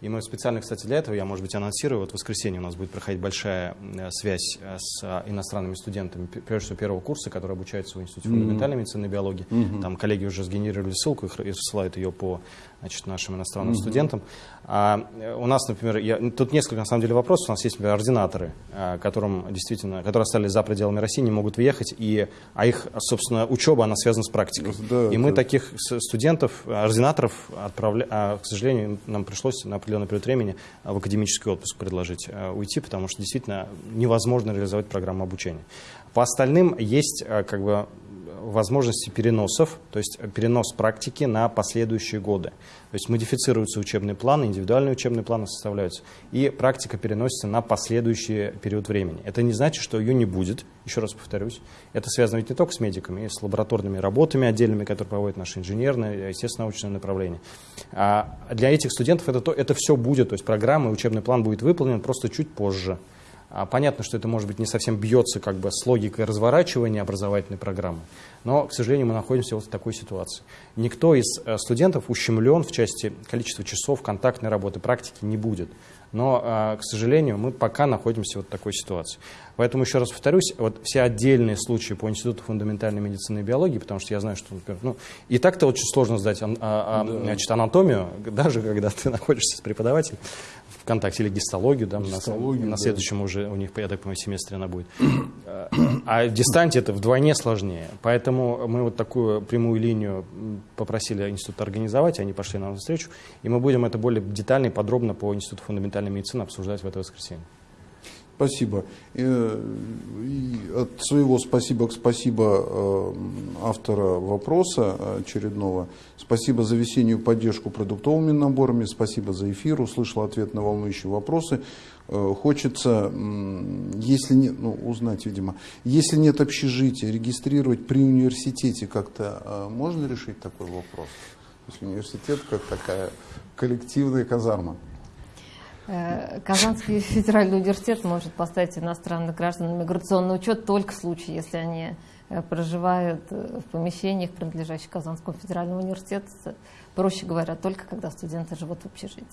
Speaker 2: И мы специально, кстати, для этого, я, может быть, анонсирую, вот в воскресенье у нас будет проходить большая э, связь э, с э, иностранными студентами, прежде всего первого курса, которые обучаются в Институте фундаментальной медицины и биологии. Mm-hmm. Там коллеги уже сгенерировали ссылку и ссылают ее по значит, нашим иностранным mm-hmm. студентам. А, у нас, например, я, тут несколько, на самом деле, вопросов. У нас есть, например, ординаторы, а, которым действительно, которые остались за пределами России, не могут въехать, и, а их, собственно, учеба, она связана с практикой. Да, и мы таких студентов, ординаторов, отправля... а, к сожалению, нам пришлось на определенный период времени в академический отпуск предложить а, уйти, потому что действительно невозможно реализовать программу обучения. По остальным есть как бы возможности переносов, то есть перенос практики на последующие годы. То есть модифицируются учебные планы, индивидуальные учебные планы составляются, и практика переносится на последующий период времени. Это не значит, что ее не будет, еще раз повторюсь. Это связано ведь не только с медиками, и с лабораторными работами отдельными, которые проводят наши инженерные, естественно, научные направления. А для этих студентов это, то, это все будет, то есть программа, учебный план будет выполнен просто чуть позже. А понятно, что это, может быть, не совсем бьется как бы с логикой разворачивания образовательной программы, но, к сожалению, мы находимся вот в такой ситуации. Никто из э, студентов ущемлен в части количества часов контактной работы, практики не будет. Но, э, к сожалению, мы пока находимся вот в такой ситуации. Поэтому, еще раз повторюсь, вот все отдельные случаи по Институту фундаментальной медицины и биологии, потому что я знаю, что, например, ну, и так-то очень сложно сдать а, а, да. значит, анатомию, *laughs* даже когда ты находишься с преподавателем, ВКонтакте или гистологию, да, гистологию, на, на следующем уже у них, я так понимаю, семестре она будет. А в дистанте это вдвойне сложнее. Поэтому мы вот такую прямую линию попросили институт организовать, они пошли нам навстречу, и мы будем это более детально и подробно по Институту фундаментальной медицины обсуждать в это воскресенье.
Speaker 1: Спасибо. Э, и от своего спасибо к спасибо э, автора вопроса очередного. Спасибо за весеннюю поддержку продуктовыми наборами. Спасибо за эфир. Услышал ответ на волнующие вопросы. Э, хочется, если нет, ну, узнать, видимо, если нет общежития, регистрировать при университете как-то можно решить такой вопрос? То университет как такая коллективная казарма.
Speaker 3: Э, Казанский федеральный университет может поставить иностранных граждан на миграционный учет только в случае, если они э, проживают э, в помещениях, принадлежащих Казанскому федеральному университету, проще говоря, только когда студенты живут в общежитии.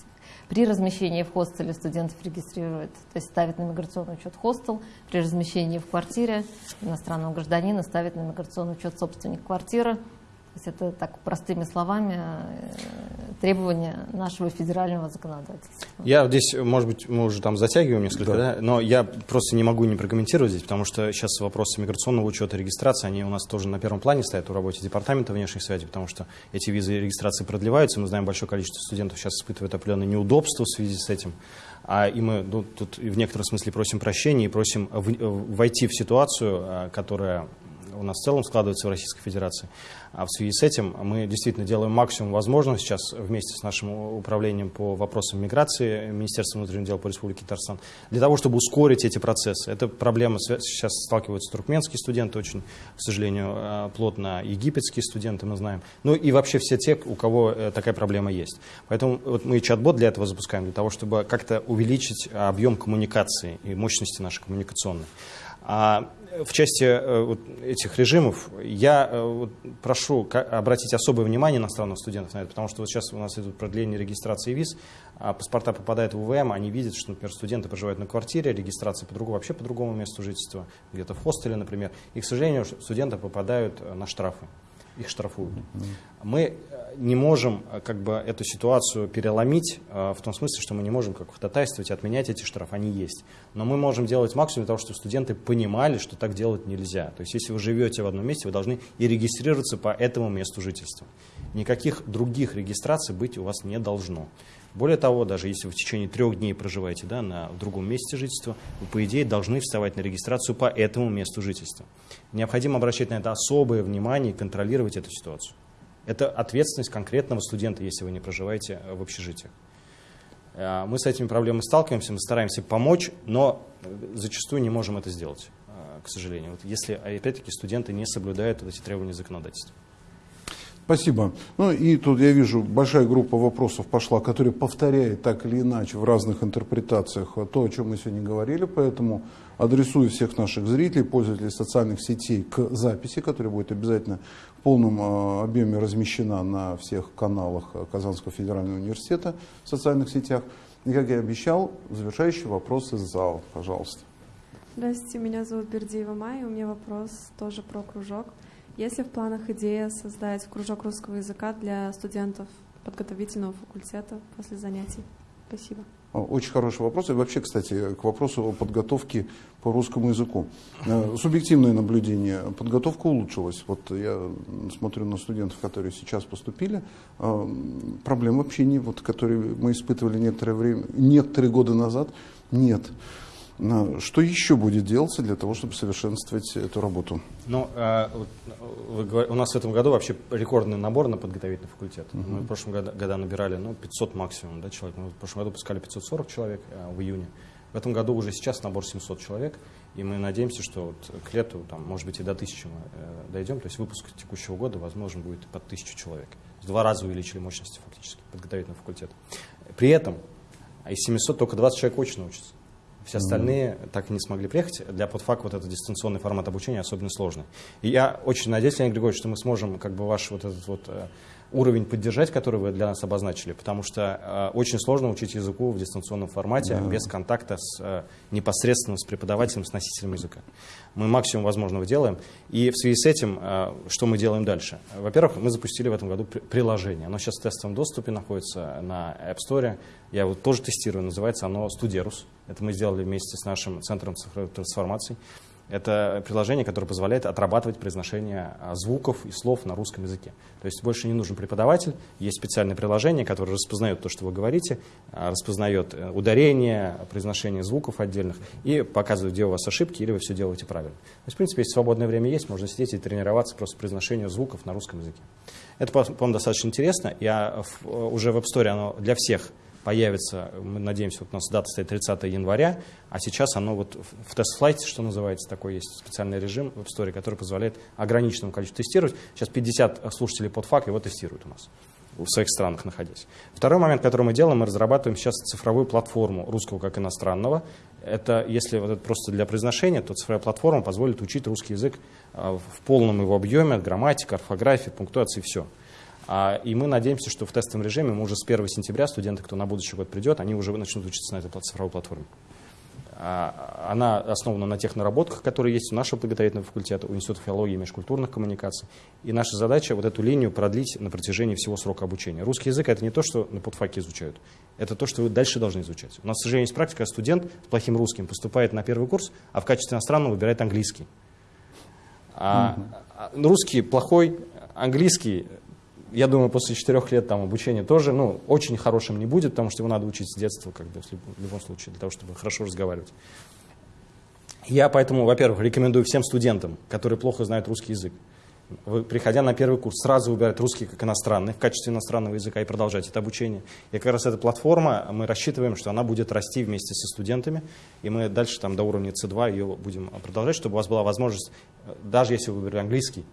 Speaker 3: При размещении в хостеле студентов регистрируют, то есть ставят на миграционный учет хостел, при размещении в квартире иностранного гражданина ставят на миграционный учет собственник квартиры, есть это так простыми словами э, требования нашего федерального законодательства.
Speaker 2: Я здесь, может быть, мы уже там затягиваем несколько, да. Да? но я просто не могу не прокомментировать здесь, потому что сейчас вопросы миграционного учета, регистрации, они у нас тоже на первом плане стоят в работе департамента внешних связей, потому что эти визы и регистрации продлеваются, мы знаем, большое количество студентов сейчас испытывает определенные неудобства в связи с этим, а, и мы ну, тут в некотором смысле просим прощения и просим в, войти в ситуацию, а, которая у нас в целом складывается в Российской Федерации. А в связи с этим мы действительно делаем максимум возможного сейчас вместе с нашим управлением по вопросам миграции, Министерством внутренних дел по Республике Татарстан, для того, чтобы ускорить эти процессы. Это проблема, сейчас сталкиваются туркменские студенты очень, к сожалению, э, плотно египетские студенты, мы знаем. Ну и вообще все те, у кого э, такая проблема есть. Поэтому вот мы чат-бот для этого запускаем, для того, чтобы как-то увеличить объем коммуникации и мощности нашей коммуникационной. А в части э, вот этих режимов я э, вот прошу обратить особое внимание иностранных студентов на это, потому что вот сейчас у нас идут продление регистрации виз, а паспорта попадают в УВМ, они видят, что, например, студенты проживают на квартире, регистрация по другому, вообще по другому месту жительства, где-то в хостеле, например, и, к сожалению, студенты попадают э, на штрафы их штрафуют. Мы не можем э, как бы эту ситуацию переломить э, в том смысле, что мы не можем как ходатайствовать и отменять эти штрафы, они есть. Но мы можем делать максимум для того, чтобы студенты понимали, что так делать нельзя. То есть если вы живете в одном месте, вы должны и регистрироваться по этому месту жительства. Никаких других регистраций быть у вас не должно. Более того, даже если вы в течение трех дней проживаете да, на другом месте жительства, вы, по идее, должны вставать на регистрацию по этому месту жительства. Необходимо обращать на это особое внимание и контролировать эту ситуацию. Это ответственность конкретного студента, если вы не проживаете в общежитиях. А, мы с этими проблемами сталкиваемся, мы стараемся помочь, но зачастую не можем это сделать, а, к сожалению. Вот если, опять-таки, студенты не соблюдают вот эти требования законодательства.
Speaker 1: Спасибо. Ну и тут я вижу, большая группа вопросов пошла, которая повторяет так или иначе в разных интерпретациях то, о чем мы сегодня говорили, поэтому адресую всех наших зрителей, пользователей социальных сетей к записи, которая будет обязательно полном э, объеме размещена на всех каналах Казанского федерального университета в социальных сетях. И, как я обещал, завершающий вопрос из зала, пожалуйста.
Speaker 10: Здравствуйте, меня зовут Бердиева Майя, у меня вопрос тоже про кружок. Есть ли в планах идея создать кружок русского языка для студентов подготовительного факультета после занятий? Спасибо.
Speaker 1: Очень хороший вопрос. И вообще, кстати, к вопросу о подготовке по русскому языку. Э, субъективное наблюдение. Подготовка улучшилась. Вот я смотрю на студентов, которые сейчас поступили. Э, проблем вообще не, вот, которые мы испытывали некоторое время, некоторые годы назад, нет. Что еще будет делаться для того, чтобы совершенствовать эту работу?
Speaker 2: Ну, э, у нас в этом году вообще рекордный набор на подготовительный факультет. -huh. Мы в прошлом году, году набирали ну, 500 максимум да, человек. Мы в прошлом году пускали 540 человек э, в июне. В этом году уже сейчас набор 700 человек. И мы надеемся, что вот к лету, там, может быть, и до 1000 мы э, дойдем. То есть выпуск текущего года, возможно, будет под 1000 человек. В два раза увеличили мощности фактически подготовительного факультета. При этом из 700 только 20 человек очно учатся. Все остальные mm-hmm. так и не смогли приехать. Для подфак вот этот дистанционный формат обучения особенно сложный. И я очень надеюсь, Леонид Григорьевич, что мы сможем как бы ваш вот этот вот э, уровень поддержать, который вы для нас обозначили, потому что э, очень сложно учить языку в дистанционном формате да. без контакта с, э, непосредственно с преподавателем, с носителем языка. Мы максимум возможного делаем. И в связи с этим, э, что мы делаем дальше? Во-первых, мы запустили в этом году при приложение. Оно сейчас в тестовом доступе находится на App Store. Я его тоже тестирую, называется оно Studerus. Это мы сделали вместе с нашим центром цифровой трансформации. Это приложение, которое позволяет отрабатывать произношение а, звуков и слов на русском языке. То есть больше не нужен преподаватель, есть специальное приложение, которое распознает то, что вы говорите, а, распознает э, ударение, произношение звуков отдельных и показывает, где у вас ошибки или вы все делаете правильно. То есть, в принципе, если свободное время есть, можно сидеть и тренироваться просто произношению звуков на русском языке. Это, по-моему, достаточно интересно. Я э, уже в App Store оно для всех появится, мы надеемся, вот у нас дата стоит 30 января, а сейчас оно вот в тест-флайте, что называется, такой есть специальный режим в Store, который позволяет ограниченному количеству тестировать. Сейчас 50 слушателей под фак его тестируют у нас в своих странах находясь. Второй момент, который мы делаем, мы разрабатываем сейчас цифровую платформу русского как иностранного. Это, если вот это просто для произношения, то цифровая платформа позволит учить русский язык а, в полном его объеме, грамматика, орфография, пунктуация и все. А, и мы надеемся, что в тестовом режиме мы уже с 1 сентября студенты, кто на будущий год придет, они уже начнут учиться на этой цифровой платформе. А, она основана на тех наработках, которые есть у нашего подготовительного факультета, у Института филологии и межкультурных коммуникаций. И наша задача вот эту линию продлить на протяжении всего срока обучения. Русский язык — это не то, что на подфаке изучают, это то, что вы дальше должны изучать. У нас, к сожалению, есть практика, студент с плохим русским поступает на первый курс, а в качестве иностранного выбирает английский. А, mm-hmm. русский плохой, английский я думаю, после четырех лет там обучения тоже, ну, очень хорошим не будет, потому что его надо учить с детства, как бы, в любом случае, для того, чтобы хорошо разговаривать. Я поэтому, во-первых, рекомендую всем студентам, которые плохо знают русский язык, вы, приходя на первый курс, сразу выбирать русский как иностранный в качестве иностранного языка и продолжать это обучение. И как раз эта платформа, мы рассчитываем, что она будет расти вместе со студентами, и мы дальше там до уровня C2 ее будем продолжать, чтобы у вас была возможность, даже если вы выбрали английский,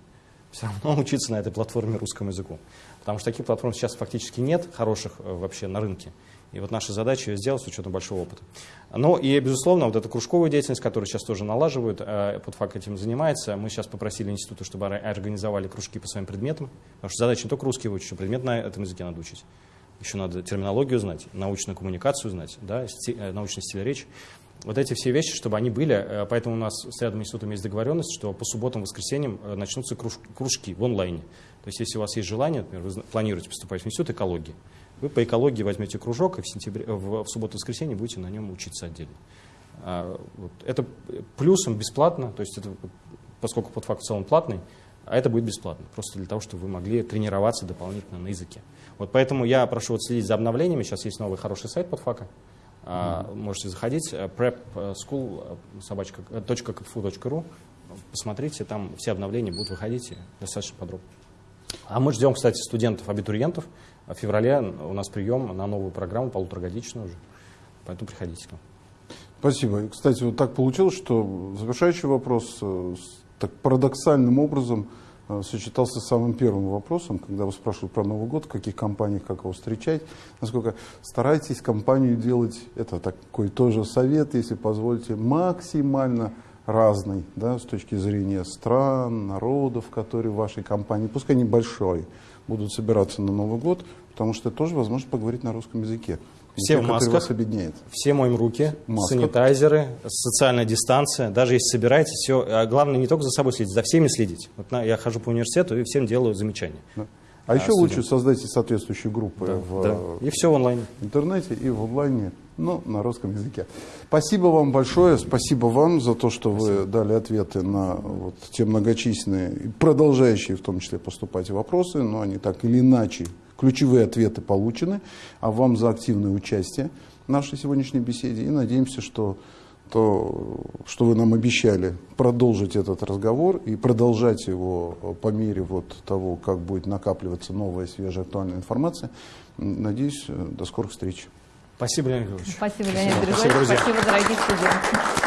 Speaker 2: все равно *laughs* учиться на этой платформе русскому языку. Потому что таких платформ сейчас фактически нет хороших э, вообще на рынке. И вот наша задача ее сделать с учетом большого опыта. Ну и, безусловно, вот эта кружковая деятельность, которую сейчас тоже налаживают, э, подфак этим занимается. Мы сейчас попросили институты, чтобы организовали кружки по своим предметам. Потому что задача не только русский выучить, а предмет на этом языке надо учить. Еще надо терминологию знать, научную коммуникацию знать, да, э, научный стиль речи вот эти все вещи, чтобы они были. Э, поэтому у нас с рядом институтом есть договоренность, что по субботам, воскресеньям э, начнутся кружки в онлайне. То есть если у вас есть желание, например, вы планируете поступать в институт экологии, вы по экологии возьмете кружок и в, сентябре, в, в субботу-воскресенье будете на нем учиться отдельно. А, вот. Это плюсом бесплатно, то есть это, поскольку подфакт в целом платный, а это будет бесплатно, просто для того, чтобы вы могли тренироваться дополнительно на языке. Вот поэтому я прошу вот следить за обновлениями. Сейчас есть новый хороший сайт подфака. Mm-hmm. Можете заходить, э, prepschool.kfu.ru, э, посмотрите, там все обновления будут выходить достаточно подробно. А мы ждем, кстати, студентов-абитуриентов. В феврале у нас прием на новую программу, полуторагодичную уже. Поэтому приходите к нам.
Speaker 1: Спасибо. Кстати, вот так получилось, что завершающий вопрос так парадоксальным образом Э, сочетался с самым первым вопросом, когда вы спрашивают про Новый год, в каких компаниях, как его встречать. Насколько старайтесь компанию делать, это такой тоже совет, если позволите, максимально разный, да, с точки зрения стран, народов, которые в вашей компании, пускай небольшой, будут собираться на Новый год, потому что это тоже возможность поговорить на русском языке.
Speaker 2: Все в масках, вас объединяет. все моем руки, Масках. санитайзеры, социальная дистанция. Даже если собираетесь, все, а главное не только за собой следить, за всеми следить. Вот на, я хожу по университету и всем делаю замечания.
Speaker 1: Да. А, а еще студент. лучше создайте соответствующие группы
Speaker 2: да,
Speaker 1: в
Speaker 2: да. И все в онлайне.
Speaker 1: интернете и в онлайне, но на русском языке. Спасибо вам большое, спасибо вам за то, что спасибо. вы дали ответы на вот те многочисленные, продолжающие в том числе поступать вопросы, но они так или иначе Ключевые ответы получены, а вам за активное участие в нашей сегодняшней беседе. И надеемся, что то, что вы нам обещали, продолжить этот разговор и продолжать его по мере вот того, как будет накапливаться новая, свежая, актуальная информация. Надеюсь, до скорых встреч.
Speaker 2: Спасибо, Леонид Григорьевич.
Speaker 3: Спасибо, Леонид Григорьевич. Спасибо, Спасибо, дорогие студенты.